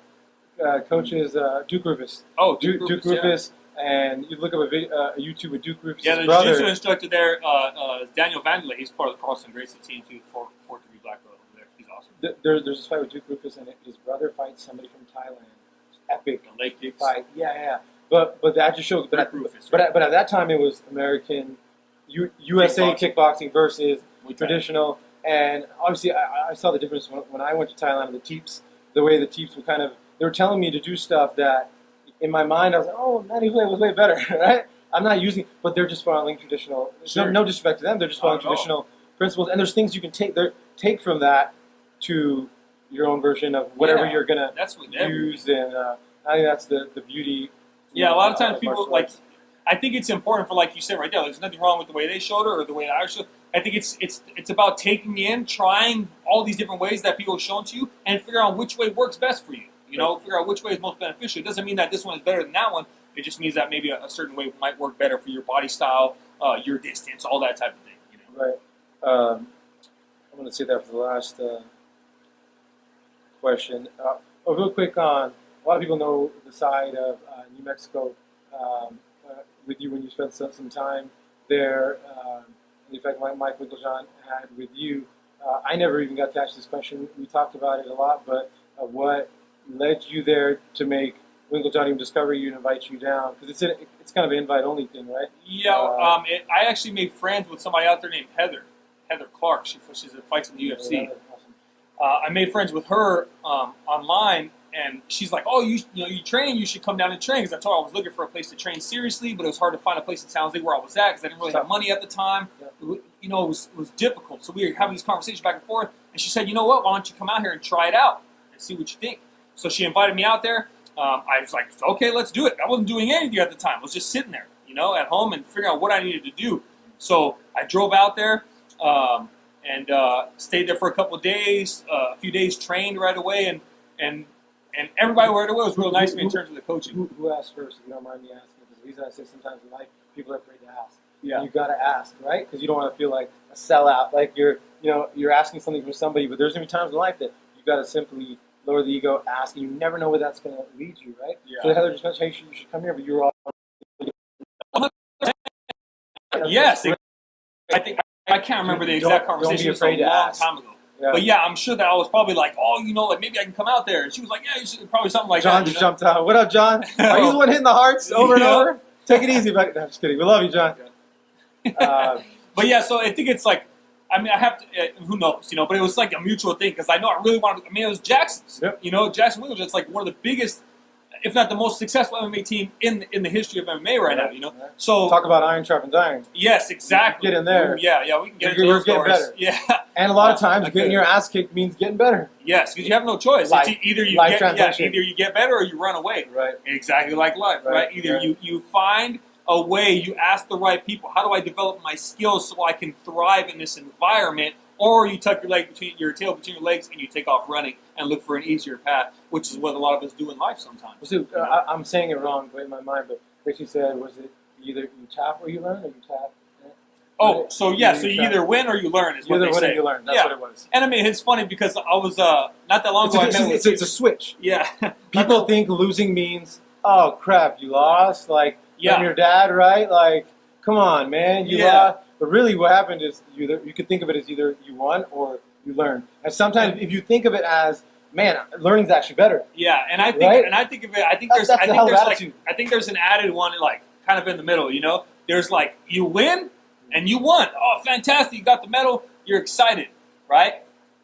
uh, coaches uh, Duke Roufus. oh, Duke, Duke Roufus, yeah. Roufus. And you look up a, video, uh, a YouTube with Duke Roufus' Yeah, the brother. jiu-jitsu instructor there, uh, uh, Daniel Wanderley. He's part of the Carlson Gracie team too, four four black belt over there. He's awesome. Th- There, there's this fight with Duke Roufus, and his brother fights somebody from Thailand. It's epic. The leg kicks. fight. Yeah, yeah. But but that just shows. But, at, Roufus, but right? at, but at that time it was American, U, USA Kickboxing. kickboxing, versus Muay traditional. And obviously, I, I saw the difference when, when I went to Thailand. With the teeps, the way the teeps were kind of, they were telling me to do stuff that, in my mind, I was like, oh, Manny Way was way better, right? I'm not using, but they're just following traditional. Sure. No, no disrespect to them, they're just following Not traditional principles. And there's things you can take there, take from that to your own version of whatever Yeah. you're gonna That's what use, and uh, I think that's the the beauty. Yeah, a lot of times uh, people like. arts. I think it's important for like you said right there. There's nothing wrong with the way they showed it or the way I showed. I think it's it's it's about taking in, trying all these different ways that people have shown to you, and figure out which way works best for you. You know, figure out which way is most beneficial. It doesn't mean that this one is better than that one. It just means that maybe a, a certain way might work better for your body style, uh, your distance, all that type of thing. You know. Right. Um, I'm going to say that for the last uh, question. Uh, oh, real quick on a lot of people know the side of uh, New Mexico um, uh, with you when you spent some, some time there. Um, in fact, Mike, Mike Winklejohn had with you. Uh, I never even got to ask this question. We talked about it a lot, but uh, what led you there to make Winklejohn even discover you and invite you down? Because it's, a- it's kind of an invite only thing, right? Yeah, Uh, um, it, I actually made friends with somebody out there named Heather, Heather Clark. She she's a fights in the UFC. Awesome. uh, I made friends with her um, online, and she's like, "Oh, you you know you train, you should come down and train." Because I told her I was looking for a place to train seriously, but it was hard to find a place in San Jose where I was at because I didn't really have money at the time. Yeah. It You know, it was it was difficult. So we were having these conversations back and forth, and she said, "You know what? Why don't you come out here and try it out and see what you think?" So she invited me out there. Um, I was like, "Okay, let's do it." I wasn't doing anything at the time. I was just sitting there, you know, at home and figuring out what I needed to do. So I drove out there. Um, and uh, stayed there for a couple of days. Uh, a few days trained right away, and and and everybody right away was real nice to me in terms of the coaching. Who, who asked first, if you don't mind me asking? Because the reason I say sometimes in life, people are afraid to ask. Yeah. You gotta ask, right? Because you don't want to feel like a sellout, like you're, you know, you're asking something from somebody. But there's gonna be times in life that you gotta simply lower the ego, ask, and you never know where that's gonna lead you, right? Yeah. So Heather just mentioned, hey, you should, come here, but you're all. Yes, I think I can't remember the exact Don't- don't be conversation. Afraid a to long ask. time ago. Yeah. But yeah, I'm sure that I was probably like, oh, you know, like maybe I can come out there. And she was like, yeah, you should probably something like John that. just you know? jumped out. What up, John? Are you the one hitting the hearts over and over? Take it easy, but no, I'm just kidding. We love you, John. Uh, But yeah, so I think it's like, I mean, I have to, uh, who knows, you know, but it was like a mutual thing because I know I really wanted, to. I mean, it was Jackson's. Yep. You know, Jackson Williams, it's like one of the biggest, if not the most successful MMA team in in the history of MMA right now, you know? So, talk about iron sharpens iron. yes, exactly. Get in there. Yeah, yeah, we can get You're- you're getting stories. Yeah, And a lot of times, getting your ass kicked means getting better. yes, because you have no choice. Life- it's either you get, yeah, either you get better or you run away. Right. Exactly like life, right? Right, Either you, you find a way, you ask the right people, how do I develop my skills so I can thrive in this environment? Or you tuck your leg between your tail between your legs and you take off running and look for an easier path, which is what a lot of us do in life sometimes. So, uh, I, I'm saying it wrong but in my mind, but basically said, was it either you tap or you learn, or you tap? Oh, so yeah, so you either win or you learn is You what either they say. you learn. That's Yeah. what it was. And I mean, it's funny because I was uh not that long It's ago. a, it's, met a, with it's, it's a switch. yeah, People think losing means, oh crap, you lost. Like, Yeah. from your dad, right? Like, come on, man, you Yeah. lost. But really, what happened is you you could think of it as either you won or you learned. And sometimes, if you think of it as, man, learning's actually better. Yeah, and I think Right? and I think of it. I think That's- there's I think there's like. I think there's an added one like kind of in the middle. You know, there's like you win and you won. Oh, fantastic! You got the medal. You're excited, right?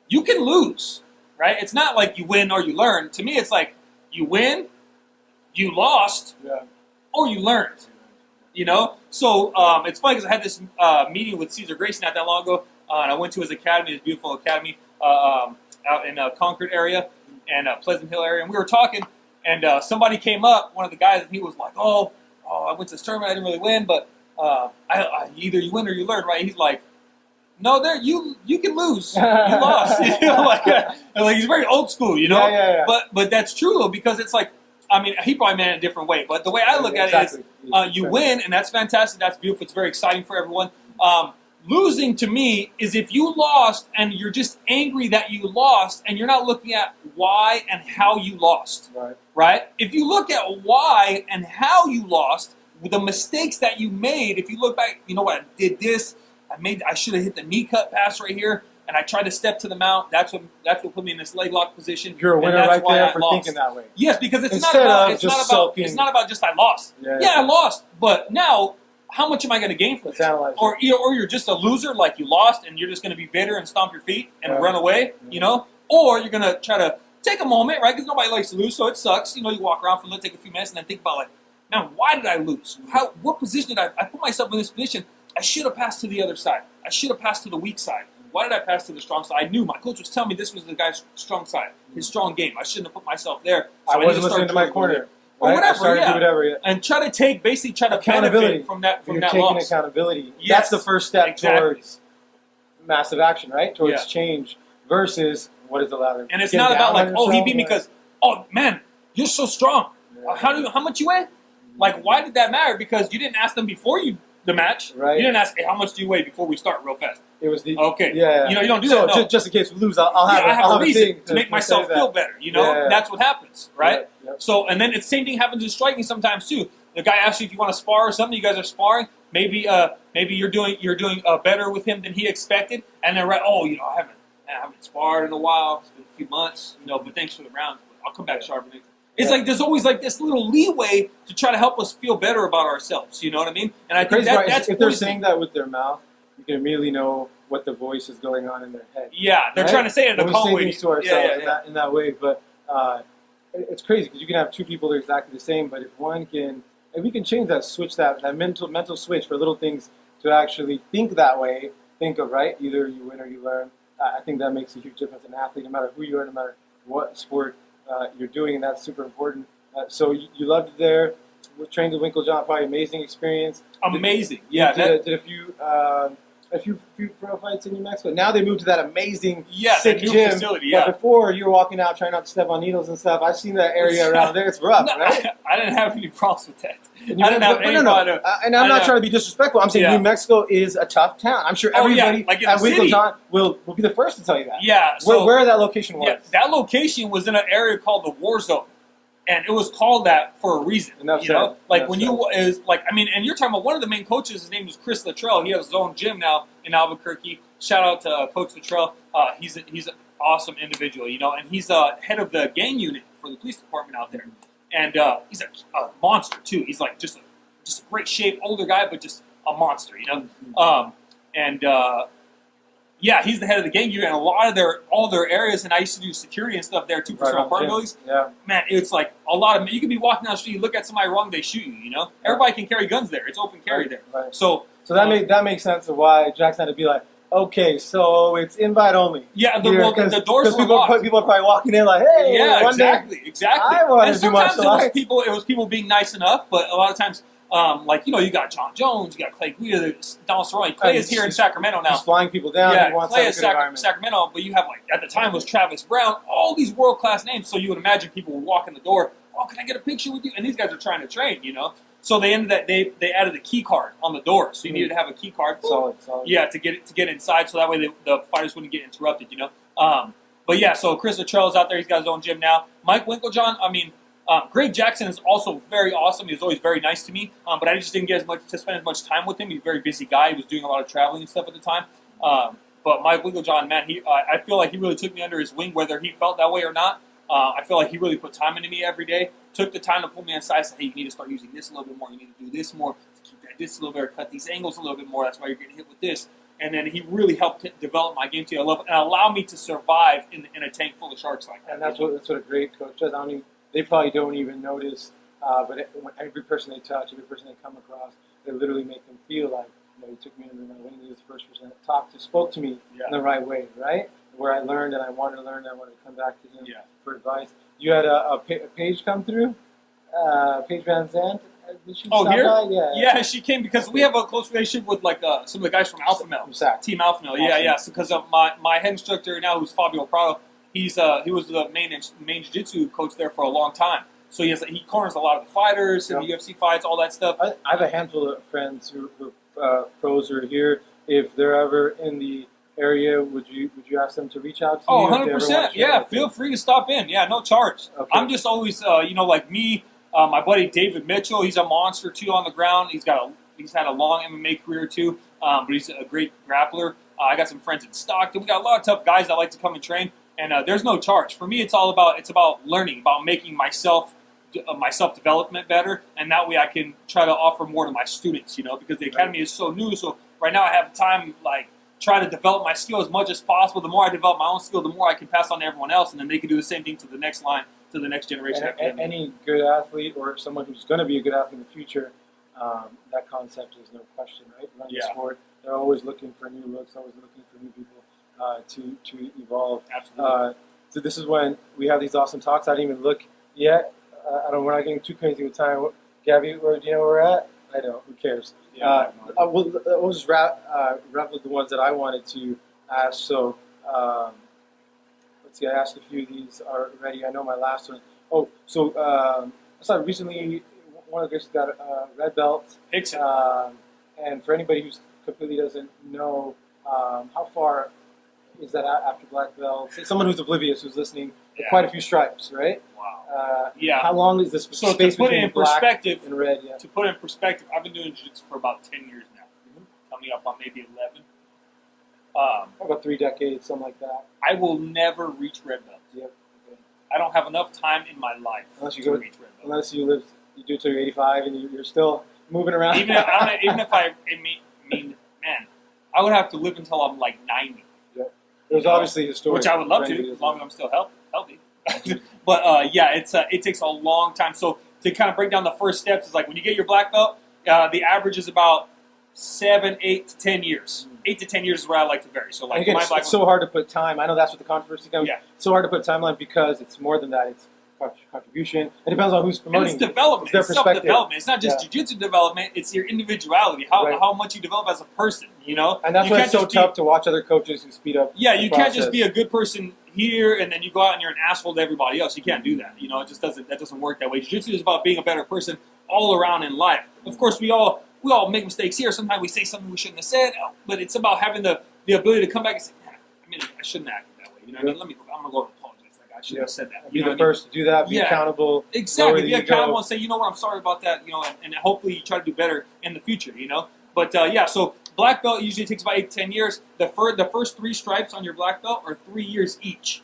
You can lose, right? It's not like you win or you learn. To me, it's like you win, you lost, Yeah. Or you learned. You know, so um, it's funny because I had this uh, meeting with Cesar Gracie not that long ago, uh, and I went to his academy, his beautiful academy uh, um, out in uh, Concord area and uh, Pleasant Hill area, and we were talking, and uh, somebody came up, one of the guys, and he was like, "Oh, oh, I went to this tournament, I didn't really win, but uh, I, I, either you win or you learn, right?" He's like. No, there you you can lose. You lost. you know, like, uh, like he's very old school, you know. Yeah, yeah, yeah. But but that's true though because it's like I mean he probably meant it a different way. But the way I look at it is uh, you win, and that's fantastic. That's beautiful. It's very exciting for everyone. Um, losing to me is if you lost and you're just angry that you lost, and you're not looking at why and how you lost. Right. Right? If you look at why and how you lost, the mistakes that you made. If you look back, you know what? I did this. I made. I should have hit the knee cut pass right here. And I tried to step to the mount. That's what that's what put me in this leg lock position. You're a winner right there I for lost. thinking that way. Yes, because it's Instead not about it's just not about it's not about just I lost. Yeah. Yeah, I lost, but now how much am I going to gain from this? Or you or you're just a loser, like you lost, and you're just going to be bitter and stomp your feet and Yeah. run away, Yeah. you know? Or you're going to try to take a moment, right? Because nobody likes to lose, so it sucks. You know, you walk around for a little, take a few minutes, and then think about like, now why did I lose? How what position did I? I put myself in this position. I should have passed to the other side. I should have passed to the weak side. Why did I pass to the strong side? I knew my coach was telling me this was the guy's strong side, his strong game. I shouldn't have put myself there. So I wasn't listening to my corner. Or right? whatever, yeah. whatever. Yeah. and try to take basically try to Accountability. benefit from that from You're that taking loss. accountability. Yes, That's the first step exactly. towards massive action, right? Towards Yeah. change versus what is the allowed. And it's Get not about like, oh, he beat me because, oh man, you're so strong. Yeah. How do you, how much you weigh? Like, why did that matter? Because you didn't ask them before you the match. Right. You didn't ask, hey, how much do you weigh before we start, real fast. It was the Okay. Yeah, You know, you don't do so that. No. ju- just in case we lose, I'll, I'll have, Yeah, a, I have I'll a reason thing to make myself feel better. You know, Yeah. that's what happens, right? Yep, yep. So, and then it's same thing happens in striking sometimes too. The guy asks you if you want to spar or something. You guys are sparring. Maybe, uh, maybe you're doing you're doing uh, better with him than he expected, and then right, oh, you know, I haven't I haven't sparred in a while. It's been a few months, you know. But thanks for the rounds. I'll come back sharper next. It's Yeah. like there's always like this little leeway to try to help us feel better about ourselves. You know what I mean? And I The think that, that's if they're saying that with their mouth, can immediately know what the voice is going on in their head. yeah, they're right? trying to say it in a calm way. to ourselves yeah, yeah, in. That, in that way, but uh, it's crazy because you can have two people that are exactly the same, but if one can, if we can change that switch, that that mental mental switch for little things to actually think that way, think of right, either you win or you learn. I think that makes a huge difference in an athlete, no matter who you are, no matter what sport uh, you're doing, and that's super important. Uh, so you, you loved it there. We trained with Winklejohn, probably amazing experience. Amazing. Yeah, did, that, a, did a few um, a few, few pro fights in New Mexico. Now they moved to that amazing yeah, sick new gym. facility. But Yeah. before you were walking out trying not to step on needles and stuff. I've seen that area around there. It's rough, No, right? I, didn't have any problems with that. I didn't have but- but any no, no. problem. Uh, and I'm I not know. trying to be disrespectful. I'm saying Yeah. New Mexico is a tough town. I'm sure everybody Oh, yeah, like at. Winklejohn will, will be the first to tell you that. Yeah. where, So, where that location was. yeah, that location was in an area called the War Zone, and it was called that for a reason. Enough you know, like Enough when you is like I mean, and you're talking about one of the main coaches. His name was Chris Luttrell. He has his own gym now in Albuquerque. Shout out to uh, Coach Luttrell. Uh, he's a, he's an awesome individual, you know, and he's uh, head of the gang unit for the police department out there. And uh, he's a, a monster too. He's like just a, just a great shape, older guy, but just a monster, you know. Um, and uh, yeah, he's the head of the gang unit, and a lot of their all their areas. And I used to do security and stuff there too for Right some on, apartment yeah. buildings. Yeah. Man, it's like a lot of you could be walking down the street, you look at somebody wrong, they shoot you. You know, everybody can carry guns there. It's open carry Right, there. right. So So that uh, make that makes sense of why Jackson had to be like, okay, so it's invite only. yeah, the, well, the, doors were people, locked. people are probably walking in like, hey, yeah, one day exactly, exactly. I and to do martial sometimes it was arts. people. It was people being nice enough, but a lot of times, um, like you know, you got Jon Jones, you got Clay Guida, Donald Cerrone. Clay is here in Sacramento now. He's flying people down. yeah, Clay to have a is Sac- Sacramento, but you have like at the time was Travis Browne, all these world class names. So you would imagine people would walk in the door. Oh, can I get a picture with you? And these guys are trying to train, you know. So they ended that they they added a key card on the door, so you needed to have a key card. Solid, solid. Yeah, to get it to get inside, so that way the, the fighters wouldn't get interrupted, you know. Um, but yeah, so Chris Luttrell's out there. He's got his own gym now. Mike Winklejohn. I mean, Um, Greg Jackson is also very awesome. He was always very nice to me, um, but I just didn't get as much to spend as much time with him. He's a very busy guy. He was doing a lot of traveling and stuff at the time. Um, but Mike Winklejohn, man, he uh, I feel like he really took me under his wing, whether he felt that way or not. Uh, I feel like he really put time into me every day. Took the time to pull me aside. Said, "Hey, you need to start using this a little bit more. You need to do this more. Keep that this a little bit. Cut these angles a little bit more. That's why you're getting hit with this." And then he really helped develop my game to a level and allow me to survive in, in a tank full of sharks like that. And that's what that's what a great coach does. I don't even, they probably don't even notice, uh, but it, every person they touch, every person they come across, they literally make them feel like, you know, he took me under my wing. He was the first person that talked to, spoke to me Yeah. in the right way, right? Where I learned and I wanted to learn, and I wanted to come back to him Yeah. for advice. You had a, a, pa- a page come through, uh, Paige VanZant. Uh, Did she Oh, here? by? Yeah. Yeah, she came because we have a close relationship with like uh, some of the guys from Alpha Male. SAC. Team Alpha Male, yeah, Awesome. yeah. So because of my, my head instructor now, who's Fabio Prado, he's uh he was the main main jiu-jitsu coach there for a long time. So he has he corners a lot of the fighters and the UFC fights, all that stuff. I, I have a handful of friends who, who uh, pros are here. If they're ever in the area, would you would you ask them to reach out to Oh, you? if they 100 ever percent. Yeah, feel free to stop in. Yeah, no charge. Okay. I'm just always uh, you know like me, uh, my buddy David Mitchell. He's a monster too on the ground. He's got a he's had a long MMA career too, um, but he's a great grappler. Uh, I got some friends in Stockton. We got a lot of tough guys that like to come and train. And uh, there's no charge for me. It's all about it's about learning, about making myself uh, my self development better, and that way I can try to offer more to my students. You know, because the academy is so new. So right now I have time like try to develop my skill as much as possible. The more I develop my own skill, the more I can pass on to everyone else, and then they can do the same thing to the next line, to the next generation. And, after and them. any good athlete or someone who's going to be a good athlete in the future, um, that concept is no question, right? Running Yeah. sport, they're always looking for new looks, always looking for new people uh, to to evolve. Absolutely. Uh, so this is when we have these awesome talks. I didn't even look yet. Uh, I don't. We're not getting too crazy with time. Gabby, where do you know where we're at? I don't. Who cares? yeah, Uh, uh, we'll, uh, we'll just wrap, uh, wrap with the ones that I wanted to ask. So, um, let's see, I asked a few of these already. I know my last one. Oh, so um, I saw recently one of the guys got a red belt. Rickson. Um, and for anybody who completely doesn't know, um, how far is that after black belt? Someone who's oblivious, who's listening, Yeah. quite a few stripes, right? wow. Uh, Yeah. How long is this So to space put it in black perspective, and red? Yeah. to put it in perspective, I've been doing jiu-jitsu for about 10 years now. Mhm. Coming up on maybe 11. Um, About three decades, something like that. I will never reach red belt. Yep. Okay. I don't have enough time in my life Unless you to go- reach red belt. Unless you live, you do till you're 85 and you- you're still moving around. even if I even if I, I mean, I mean, man, I would have to live until I'm like 90, There's obviously a story. which I would love to, as long as I'm still healthy. healthy. but uh, yeah, it's uh, it takes a long time. So to kind of break down the first steps is like when you get your black belt, uh, the average is about seven, eight to ten years. Eight to ten years is where I like to vary. So And like again, my black it's so hard to put time. I know that's what the controversy comes. Yeah. It's so hard to put timeline because it's more than that. It's contribution. It depends on who's And promoting. it's development. It's It's self-development. It's not just Yeah. jiu-jitsu development. It's your individuality. How, Right. how much you develop as a person. You know, and that's you why it's so be- tough to watch other coaches who speed up. Yeah, you can't just be a good person here and then you go out and you're an asshole to everybody else. You can't do that. You know, it just doesn't that doesn't work that way. Jiu-jitsu is about being a better person all around in life. Of course, we all we all make mistakes here. Sometimes we say something we shouldn't have said, but it's about having the, the ability to come back and say, "Man, I mean, I shouldn't have acted that way. You know, what I mean, let me. I'm gonna go and I shouldn't have said that. Be You the what I mean? first to do that. Be Yeah. accountable. Exactly. Be accountable and say, you know what, I'm sorry about that. You know, and, and hopefully you try to do better in the future. You know, but uh, yeah. So black belt usually takes about eight to ten years. The first the first three stripes on your black belt are three years each.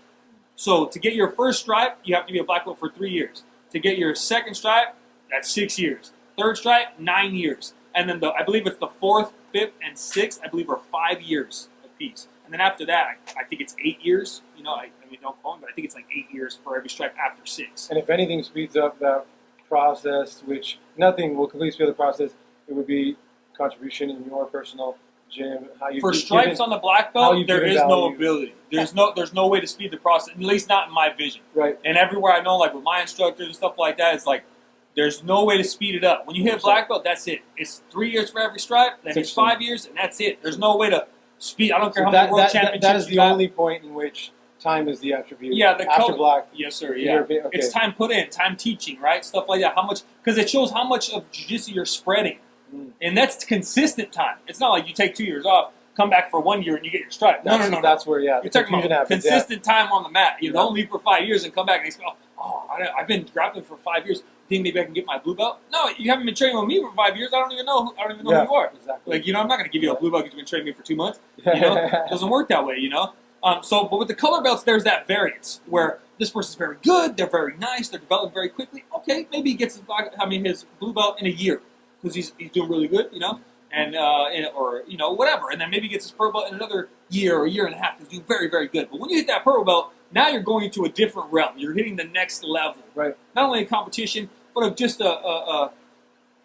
So to get your first stripe, you have to be a black belt for three years. To get your second stripe, that's six years. Third stripe, nine years. And then the I believe it's the fourth, fifth, and sixth. I believe are five years apiece. And then after that, I, I think it's eight years. You know, I, Don't me, but I think it's like eight years for every stripe after six. And if anything speeds up that process, which nothing will completely speed up the process, it would be contribution in your personal gym. How you for stripes on the black belt, there is is no ability. There's no there's no way to speed the process, at least not in my vision. right. And everywhere I know, like with my instructors and stuff like that, it's like there's no way to speed it up. When you hit black belt, that's it. It's three years for every stripe, then it's five years, and that's it. There's no way to speed. I don't care So how that, many world that, championships that is the got. only point in which time is the attribute. Yeah, the after color- black. Yes, sir. Yeah, okay. it's time put in, time teaching, right? Stuff like that. How much? Because it shows how much of jiu-jitsu you're spreading, Mm. and that's consistent time. It's not like you take two years off, come back for one year, and you get your stripe. No, no, no, no. That's where yeah, You're talking about happens. yeah. consistent time on the mat. You Yeah. don't leave for five years and come back and say, oh, oh, I, I've been grappling for five years. Think maybe I can get my blue belt? No, you haven't been training with me for five years. I don't even know. Who, I don't even know Yeah. who you are. Exactly. Like, you know, I'm not going to give you a blue belt because you've been training me for two months. You know, it doesn't work that way. You know. Um, so, but with the color belts, there's that variance where this person's very good, they're very nice, they're developing very quickly. Okay, maybe he gets his black, I mean, his blue belt in a year because he's, he's doing really good, you know, and, uh, and or you know whatever, and then maybe he gets his purple belt in another year or a year and a half because he's doing very very good. But when you hit that purple belt, now you're going into a different realm. You're hitting the next level, Right. Not only in competition, but of just a, a, a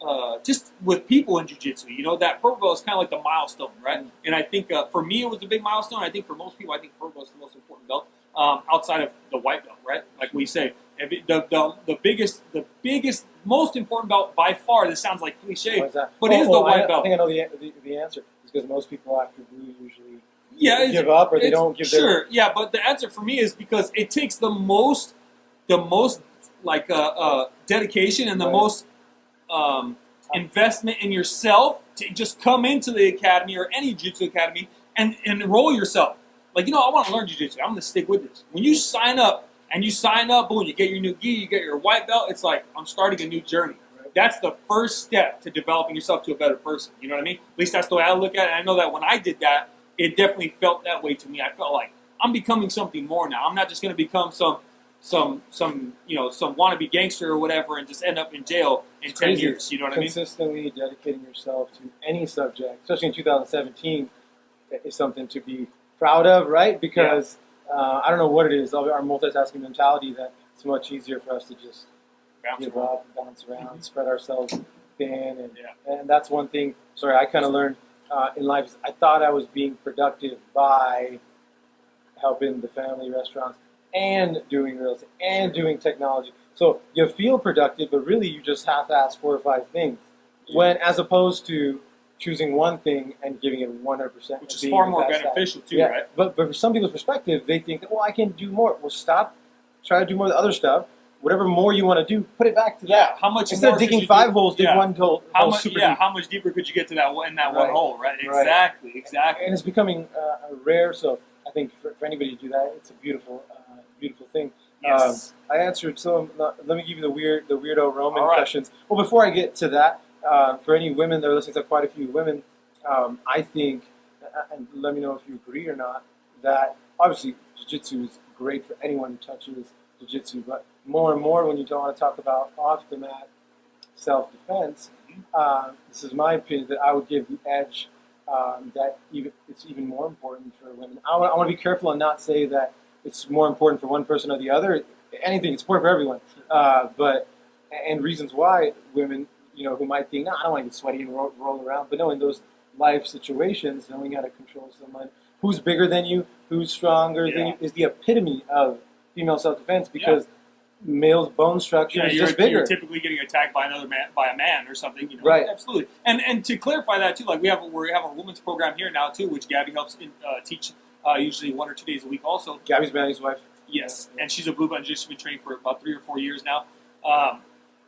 uh, just with people in jiu-jitsu, you know, that purple belt is kind of like the milestone, right? And I think uh, for me, it was a big milestone. I think for most people, I think purple belt is the most important belt um, outside of the white belt, right? Like we say, the, the, the biggest, the biggest, most important belt by far. This sounds like cliche, but Oh, it is the oh, white I, belt. I think I know the, the, the answer. is because most people after blue usually yeah, give up or they don't give their sure, yeah. But the answer for me is because it takes the most, the most like uh, uh, dedication and the Right. most um, investment in yourself to just come into the academy or any jiu-jitsu academy and, and enroll yourself. Like, you know, I want to learn jiu-jitsu. I'm going to stick with this. When you sign up and you sign up, boom, you get your new gi, you get your white belt, it's like I'm starting a new journey. That's the first step to developing yourself to a better person. You know what I mean? At least that's the way I look at it. I know that when I did that, it definitely felt that way to me. I felt like I'm becoming something more now. I'm not just going to become some some some you know some wannabe gangster or whatever and just end up in jail in It's ten crazy. years. You know what I mean? consistently dedicating yourself to any subject, especially in 2017, is something to be proud of, right? Because uh, I don't know what it is, our multitasking mentality, that it's much easier for us to just Bounce give around. up, bounce around, spread ourselves thin, and Yeah. and that's one thing. Sorry, I kind of learned uh, in life. Is I thought I was being productive by helping the family restaurants and doing real estate and doing technology. So you feel productive, but really you just half-ass four or five things. When as opposed to choosing one thing and giving it 100 percent, Which is far more beneficial too, yeah, right? but but for some people's perspective, they think, well, I can do more. Well, stop. Try to do more of the other stuff. Whatever more you want to do, put it back to that. How much Instead of digging five do? holes, dig Yeah. one hole. How hole much? Yeah. deep. How much deeper could you get to that one- in that one hole? Right. Right. Exactly. Exactly. and it's becoming uh, rare. So I think for, for anybody to do that, it's a beautiful, uh, beautiful thing. Yes. I answered some. Let me give you the weird, the weirdo Roman right. questions. Well, before I get to that, uh, for any women that are listening to quite a few women, um, I think, and let me know if you agree or not, that obviously jiu-jitsu is great for anyone who touches jiu-jitsu, but more and more when you don't want to talk about off the mat self-defense, uh, this is my opinion that I would give the edge um, that even it's even more important for women. I want, I want to be careful and not say that it's more important for one person or the other. Anything, it's important for everyone. Uh, but and reasons why women, you know, who might think, no, I don't want to get sweaty and roll, roll around, but no, in those life situations, knowing how to control someone who's bigger than you, who's stronger than you, is the epitome of female self-defense because male's bone structure Yeah, is you're, just bigger. you're typically getting attacked by another man, by a man or something. You know? Right. Absolutely. And and to clarify that too, like we have a, we have a women's program here now too, which Gabby helps in, uh, teach uh, usually one or two days a week. Also, Gabby's Manny's wife. Yes, and she's a blue belt. She's been training for about three or four years now. Um,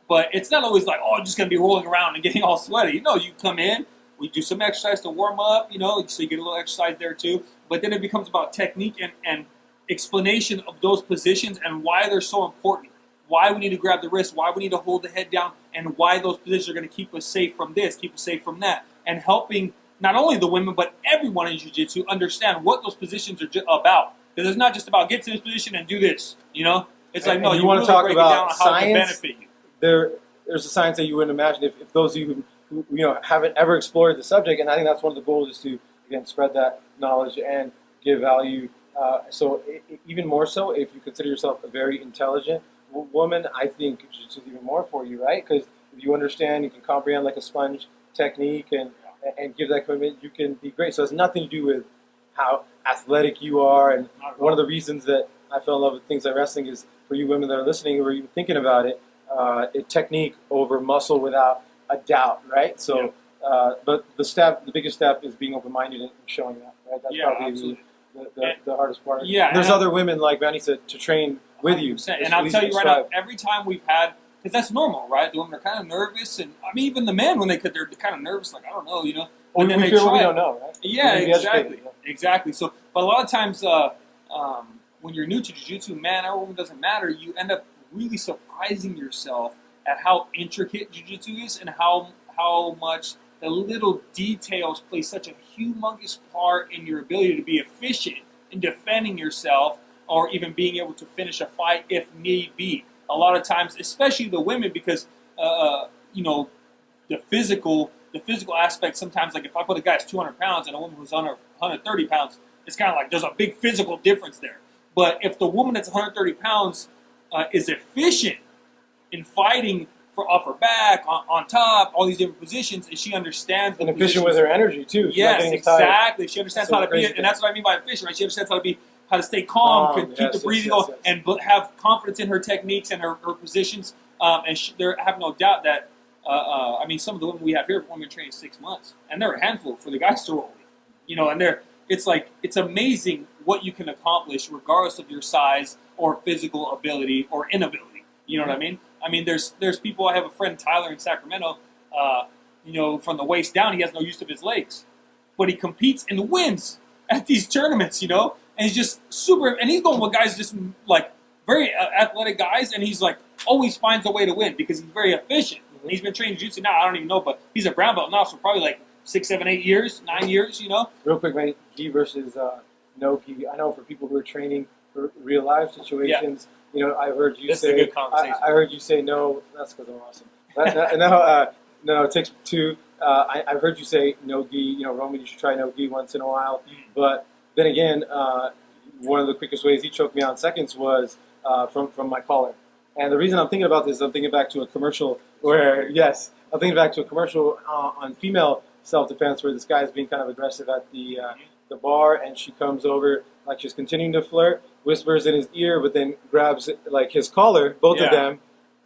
but it's not always like, oh, I'm just going to be rolling around and getting all sweaty. No, you come in, we do some exercise to warm up, you know, so you get a little exercise there too. But then it becomes about technique and, and explanation of those positions and why they're so important. Why we need to grab the wrist, why we need to hold the head down, and why those positions are going to keep us safe from this, keep us safe from that, and helping not only the women but everyone in jiu-jitsu understand what those positions are about. Because it's not just about get to this position and do this. You know, it's like And no, you you, talk about it down on how it can science? there there's a science that you wouldn't imagine if, if those of you who, who you know haven't ever explored the subject and i think that's one of the goals is to again spread that knowledge and give value uh, so i i- even more so if you consider yourself a very intelligent w- woman i think jiu-jitsu is even more for you right because if you understand you can comprehend like a sponge technique and and give that commitment you can be great so it has nothing to do with how athletic you are and one of the reasons that I fell in love with things like wrestling is for you women that are listening or even thinking about it, uh, it technique over muscle without a doubt, right? So, uh, but the step, the biggest step is being open-minded and showing that, right? That's yeah, probably absolutely. the, the, And- the hardest part. Yeah, And there's other women like Manny said to train with you. And I'll tell you right now, every time we've had, because that's normal, right? The women are kind of nervous, and I mean, even the men when they could, they're kind of nervous, like I don't know, you know. Then we they fear what we try don't know, right? Yeah, We need to be exactly, educated, yeah. exactly. So, but a lot of times, uh, um, when you're new to jiu-jitsu, man or woman doesn't matter. You end up really surprising yourself at how intricate jujitsu is and how how much the little details play such a humongous part in your ability to be efficient in defending yourself or even being able to finish a fight if need be. A lot of times, especially the women, because uh, you know the physical the physical aspect. Sometimes, like if I put a guy who's 200 pounds and a woman who's under 130 pounds, it's kind of like there's a big physical difference there. But if the woman that's 130 pounds uh, is efficient in fighting for off her back, on, on top, all these different positions, and she understands the And efficient with her energy too. Yes, tired. exactly. She understands So how to be, and that's what I mean by efficient, right? She understands how to be, how to stay calm, keep yes, the breathing yes, going, yes. and have confidence in her techniques and her, her positions. Um, and sh there, I have no doubt that, uh, uh, I mean, some of the women we have here have only been training six months, and they're a handful for the guys to roll with. You know, and they're, it's like, it's amazing what you can accomplish regardless of your size or physical ability or inability. You know what I mean? I mean, there's there's people. I have a friend Tyler in Sacramento. Uh, you know, from the waist down, he has no use of his legs, but he competes and wins at these tournaments. You know, and he's just super. And he's going with guys just like very uh, athletic guys, and he's like always finds a way to win because he's very efficient. He's been training jiu-jitsu now. I don't even know, but he's a brown belt now, so probably like six, seven, eight years, nine years. You know, Real quick, man, gi versus uh, no gi. I know for people who are training for real life situations, you know, I heard you This is a say. good conversation. I, I heard you say no. That's because I'm awesome. That, that, no, uh, no, it takes two. Uh, I, I've heard you say no gi. You know, Roman, you should try no gi once in a while. Mm. But then again, uh, one of the quickest ways he choked me out in seconds was uh, from from my collar. And the reason I'm thinking about this, is I'm thinking back to a commercial where, yes, I'm thinking back to a commercial uh, on female self-defense where this guy is being kind of aggressive at the uh, the bar, and she comes over like she's continuing to flirt, whispers in his ear, but then grabs like his collar, both of them,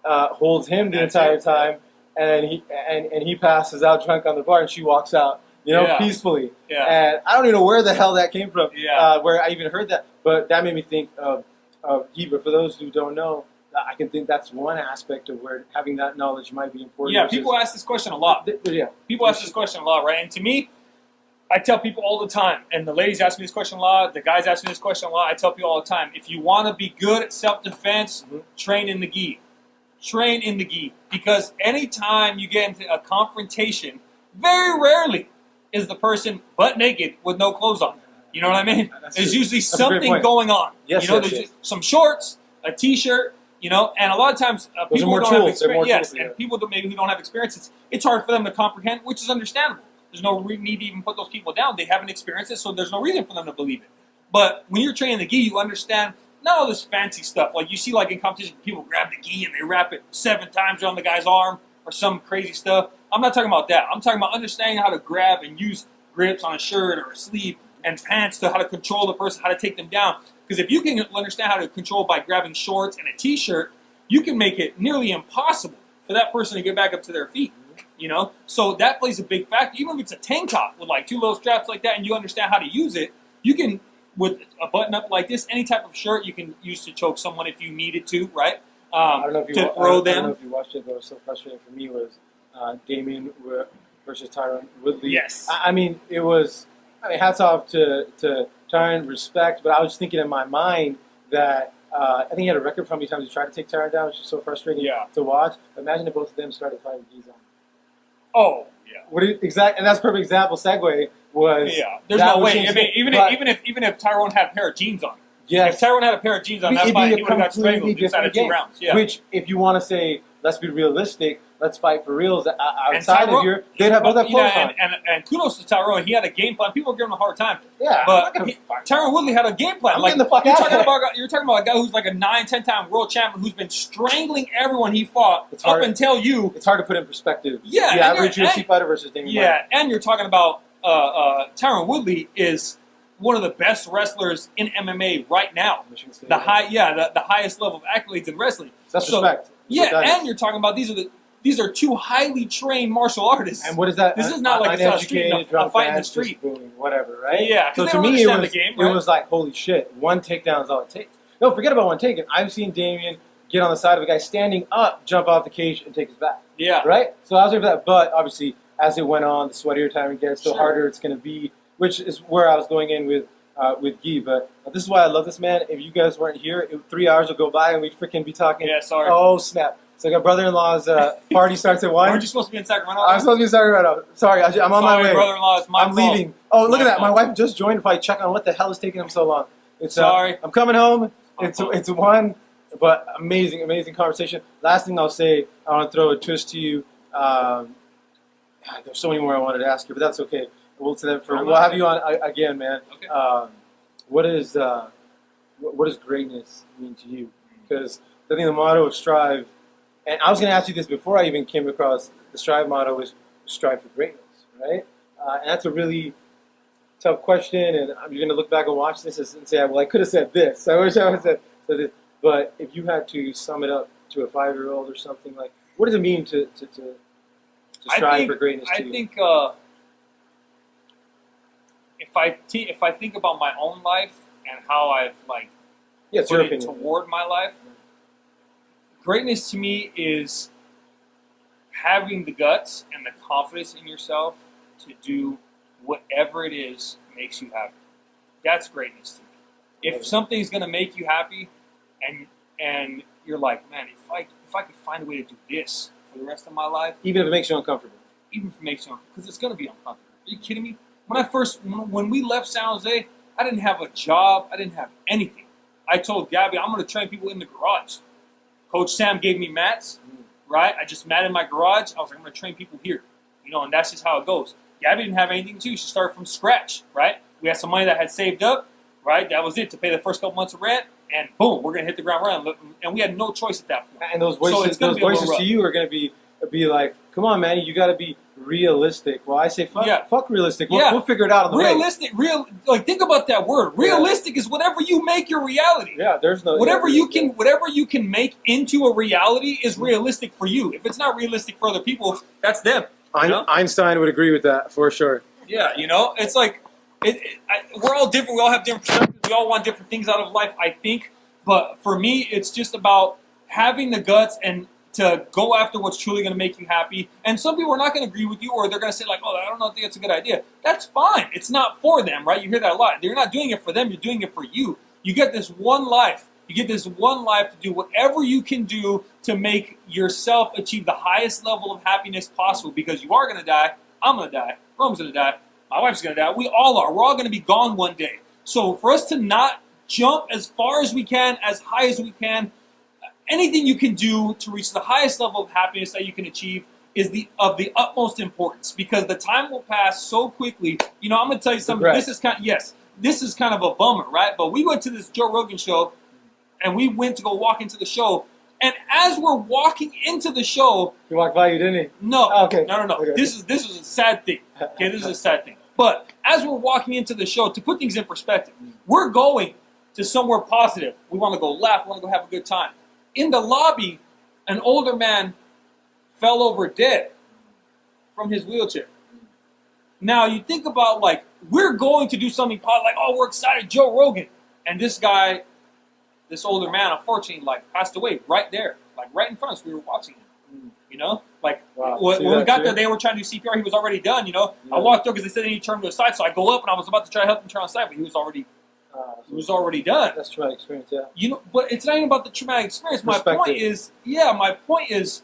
uh, holds him the That's entire it. time, and he and, and he passes out drunk on the bar, and she walks out, you know, Yeah. peacefully. yeah, And I don't even know where the hell that came from, Yeah. uh, where I even heard that. But that made me think of, of gi. But for those who don't know, I can think that's one aspect of where having that knowledge might be important. yeah. People ask this question a lot. Th- yeah, People ask this question a lot, right? And to me, I tell people all the time, and the ladies ask me this question a lot, the guys ask me this question a lot. I tell people all the time, if you want to be good at self defense, Mhm. train in the gi. Train in the gi. Because anytime you get into a confrontation, very rarely is the person butt naked with no clothes on. You know what I mean? That's There's true. usually That's something going on. Yes, you know, yes, there's yes. some shorts, a t-shirt, you know, and a lot of times uh, people don't have tools. More experience. Yes, tools, yeah. and people that maybe who don't have experience, it's, it's hard for them to comprehend, which is understandable. There's no re- need to even put those people down. They haven't experienced it, so there's no reason for them to believe it. But when you're training the gi, you understand not all this fancy stuff. Like you see, like in competition, people grab the gi and they wrap it seven times around the guy's arm or some crazy stuff. I'm not talking about that. I'm talking about understanding how to grab and use grips on a shirt or a sleeve and pants to how to control the person, how to take them down. Because if you can understand how to control by grabbing shorts and a t-shirt, you can make it nearly impossible for that person to get back up to their feet. You know, so that plays a big factor. Even if it's a tank top with like two little straps like that, and you understand how to use it, you can with a button up like this, any type of shirt you can use to choke someone if you needed to, right? Um, I don't know if you to wa- I throw don't, I don't know if you watched it, but it was so frustrating for me was uh, Demian versus Tyron Woodley. Yes. I, I mean, it was. I mean, hats off to to Tyron, respect. But I was thinking in my mind that uh, I think he had a record for how many times he tried to take Tyron down, which is so frustrating Yeah. to watch. Imagine if both of them started fighting Gizon. Oh, yeah. What you, exact? And that's a perfect example. Segue was Yeah, there's no way. I mean, even if, even if even if Tyron had a pair of jeans on, yes, if Tyron had a pair of jeans on, that's be fine. a He would have got strangled inside of two rounds. Yeah, Which, if you want to say, let's be realistic, let's fight for reals outside of here, they'd have yeah, clothes on. and, and, and kudos to Tyron. He had a game plan. People were giving him a hard time, Yeah, but I'm not gonna he. Tyron Woodley had a game plan. I'm like getting the fuck you're out talking about, you're talking about a guy who's like a nine, ten time world champion who's been strangling everyone he fought It's up hard. until you. It's hard to put in perspective. Yeah, the average UFC fighter versus Demian. Yeah, and you're talking about uh, uh, Tyron Woodley is one of the best wrestlers in MMA right now. The high, yeah, the, the highest level of accolades in wrestling. That's so- respect. That's Yeah, that is. and you're talking about these are the these are two highly trained martial artists. And what is that? This is not like a street, a drunk fight in the street. booing, whatever, right? Yeah. So to me, it was the game, it was like holy shit. One takedown is all it takes. No, forget about one takedown. I've seen Demian get on the side of a guy standing up, jump off the cage, and take his back. yeah, right? So I was ready for that, but obviously, as it went on, the sweatier time it gets, the Sure. harder it's going to be. Which is where I was going in with uh, with Guy. But this is why I love this man. If you guys weren't here, it, three hours would go by and we'd freaking be talking. Yeah, sorry. Oh snap! So my brother-in-law's uh, party starts at one. Aren't you supposed to be in Sacramento? I'm supposed to be in Sacramento. Sorry, I, am on my way. brother-in-law. It's my I'm fault. leaving. Oh, look My at that! My wife just joined. If I check on what the hell is taking him so long. It's uh, Sorry. I'm coming home. It's it's one, but amazing, amazing conversation. Last thing I'll say, I want to throw a twist to you. Um, God, there's so many more I wanted to ask you, but that's okay. We'll to them for. We'll have you on uh, again, man. Okay. Um, what is uh, what, what does greatness mean to you? Because I think the motto of Strive, and I was going to ask you this before I even came across the Strive motto is Strive for greatness, right? Uh, and that's a really tough question, and I'm going to look back and watch this and say, well, I could have said this. I wish I would have said, this. But if you had to sum it up to a five-year-old or something like, what does it mean to to, to, to strive think- for greatness I you? think uh, if I if I think about my own life and how I've like yeah, put it opinion. toward my life, greatness to me is having the guts and the confidence in yourself to do whatever it is makes you happy. That's greatness to me. If something's gonna make you happy, and and you're like, man, if I if I could find a way to do this for the rest of my life, Even if it makes you uncomfortable. even if it makes you uncomfortable, because it's going to be uncomfortable. Are you kidding me? When I first, when when we left San Jose, I didn't have a job. I didn't have anything. I told Gabby, I'm going to train people in the garage. Coach Sam gave me mats, right? I just mat in my garage. I was like, I'm going to train people here, you know, and that's just how it goes. Gabby didn't have anything too. She started from scratch, right? We had some money that had saved up, right? That was it to pay the first couple months of rent, and boom, we're going to hit the ground running. And we had no choice at that point. And those So voices, gonna those be a little voices to you are going to be be like, "Come on, man, you got to be realistic." Well, I say, "Fuck, Yeah. fuck realistic." We'll, Yeah. we'll figure it out on the way. Realistic, real, like think about that word. Realistic is whatever you make your reality. Yeah, there's no Whatever yeah, you can, whatever you can make into a reality is realistic for you. If it's not realistic for other people, that's them. Ein- know? Einstein would agree with that for sure. Yeah, you know, it's like it, it, I, we're all different. We all have different perspectives. We all want different things out of life. I think, but for me, it's just about having the guts and to go after what's truly going to make you happy. And some people are not going to agree with you, or they're going to say like, "Oh, I don't know, think that's a good idea." That's fine. It's not for them, right? You hear that a lot. You're not doing it for them. You're doing it for you. You get this one life. You get this one life to do whatever you can do to make yourself achieve the highest level of happiness possible. Because you are going to die. I'm going to die. Rome's going to die. My wife's going to die. We all are. We're all going to be gone one day. So for us to not jump as far as we can, as high as we can, anything you can do to reach the highest level of happiness that you can achieve is the of the utmost importance because the time will pass so quickly. You know, I'm going to tell you something. This is kind yes, this is kind of a bummer, right? But we went to this Joe Rogan show, and we went to go walk into the show, and as we're walking into the show, He walked by you, didn't he? no, Oh, okay. no, no, no. Okay. This is this is a sad thing. Okay, this is a sad thing. But as we're walking into the show, to put things in perspective, we're going to somewhere positive. We want to go laugh. We want to go have a good time. In the lobby, an older man fell over dead from his wheelchair. Now you think about like we're going to do something positive, like oh we're excited, Joe Rogan, and this guy, this older man, unfortunately, like passed away right there, like right in front of us. We were watching him. You know, like Wow. when, when we got there, they were trying to do CPR. He was already done. You know, I walked up because they said they need to turn to the side, so I go up and I was about to try to help him turn on side, but he was already He was already done. that's traumatic experience. Yeah. You know, but it's not even about the traumatic experience. My point is, yeah, my point is,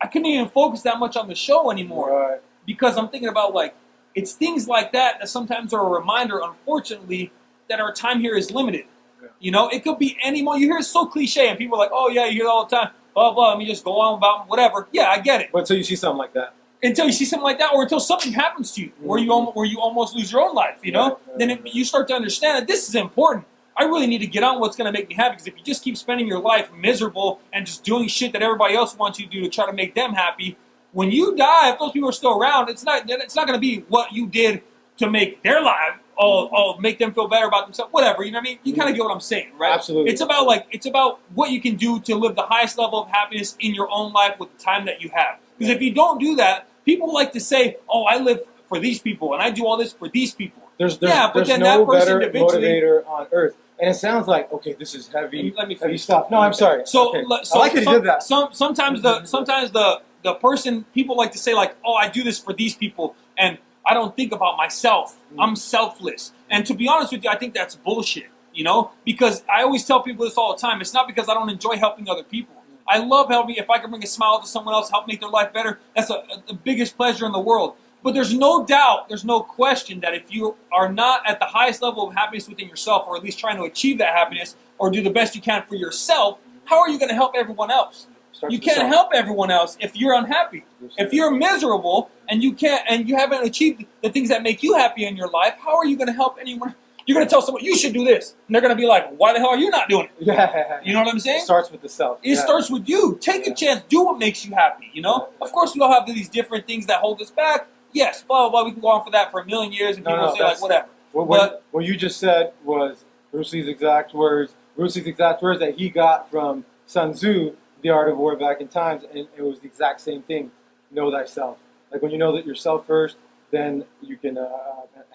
I couldn't even focus that much on the show anymore Right. because I'm thinking about like it's things like that that sometimes are a reminder, unfortunately, that our time here is limited. Yeah. You know, it could be any moment. You hear it so cliche, and people are like, "Oh yeah, you hear it all the time." Blah blah. Let me just go on about whatever. Yeah, I get it. But until you see something like that, Until you see something like that, or until something happens to you, where you almost, where you almost lose your own life. You know, then it, you start to understand that this is important. I really need to get on what's going to make me happy. Because if you just keep spending your life miserable and just doing shit that everybody else wants you to do to try to make them happy, when you die, if those people are still around, it's not it's not going to be what you did to make their life all, all make them feel better about themselves. Whatever, you know what I mean? You kind of get what I'm saying, right? Absolutely. It's about like it's about what you can do to live the highest level of happiness in your own life with the time that you have. Because if you don't do that, people like to say, "Oh, I live for these people and I do all this for these people." there's there's, Yeah, but there's then no that person better motivator on earth. And it sounds like okay, this is heavy, Let me heavy finish. stuff. No, I'm sorry. So, Okay. so I like that some, you did that. Some sometimes the sometimes the the person people like to say like, "Oh, I do this for these people," and I don't think about myself. Mm. I'm selfless. And to be honest with you, I think that's bullshit. You know, because I always tell people this all the time. It's not because I don't enjoy helping other people. I love helping. If I can bring a smile to someone else, help make their life better, that's a, a, the biggest pleasure in the world. But there's no doubt, there's no question that if you are not at the highest level of happiness within yourself, or at least trying to achieve that happiness, or do the best you can for yourself, how are you going to help everyone else? Starts You can't help everyone else if you're unhappy. If you're miserable and you can't and you haven't achieved the things that make you happy in your life, how are you going to help anyone? You're going to tell someone you should do this, and they're going to be like, "Why the hell are you not doing it?" yeah, You know what I'm saying? It starts with the self. It yeah. starts with you. Take a chance. Do what makes you happy. You know. Of course, we all have these different things that hold us back. Yes, blah blah. blah. We can go on for that for a million years, and No, people no, say like, "Whatever." What, what, But- what you just said was Bruce Lee's exact words. Bruce Lee's exact words that he got from Sun Tzu, The Art of War back in times, and it was the exact same thing. Know thyself. Like when you know that yourself first, then you can uh,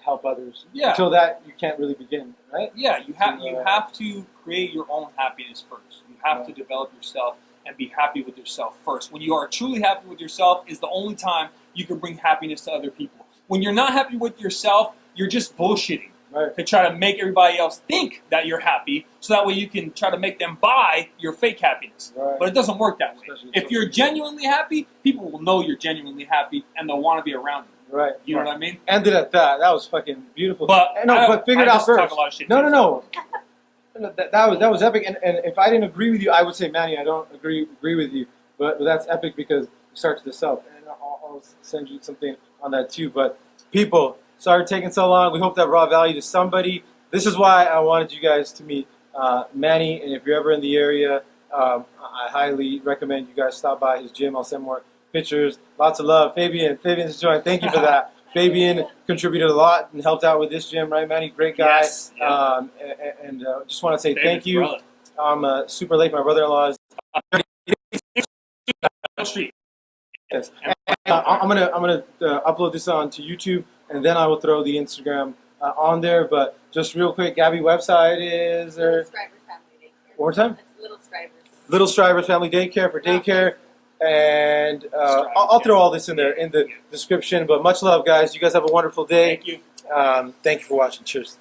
help others. Yeah. Until that, you can't really begin, right? Yeah, you have you Yeah. have to create your own happiness first. You have to develop yourself and be happy with yourself first. When you are truly happy with yourself is the only time you can bring happiness to other people. When you're not happy with yourself, you're just bullshitting Right. to try to make everybody else think that you're happy, so that way you can try to make them buy your fake happiness. Right. But it doesn't work that way. Especially If you're genuinely happy, people will know you're genuinely happy and they'll want to be around you. Right. You know what I mean? Ended at that. That was fucking beautiful. But no, I- but figure it I out first. a lot of shit No, no, no. That, that was that was epic, and, and if I didn't agree with you, I would say, Manny, I don't agree agree with you. But, but that's epic because it starts with the self, and I'll, I'll send you something on that too. But people, sorry taking so long. We hope that brought value to somebody. This is why I wanted you guys to meet uh, Manny, and if you're ever in the area, um, I highly recommend you guys stop by his gym. I'll send more pictures. Lots of love, Fabian. Fabian's joined. Thank you for that. Fabian contributed a lot and helped out with this gym, right, Manny? Great guy. Yes, yeah. Um, and and uh, just want to say Favorite thank you. brother. I'm uh, super late. My brother-in-law is. Down Street. Yes. Uh, I'm gonna I'm gonna uh, upload this onto YouTube, and then I will throw the Instagram uh, on there. But just real quick, Gabby website is Little there. Strivers Family Daycare. One more time. That's Little Strivers. Little Strivers Family Daycare for daycare, and uh, I'll, I'll throw all this in there in the description. But much love, guys. You guys have a wonderful day. Thank you. Um, thank you for watching. Cheers.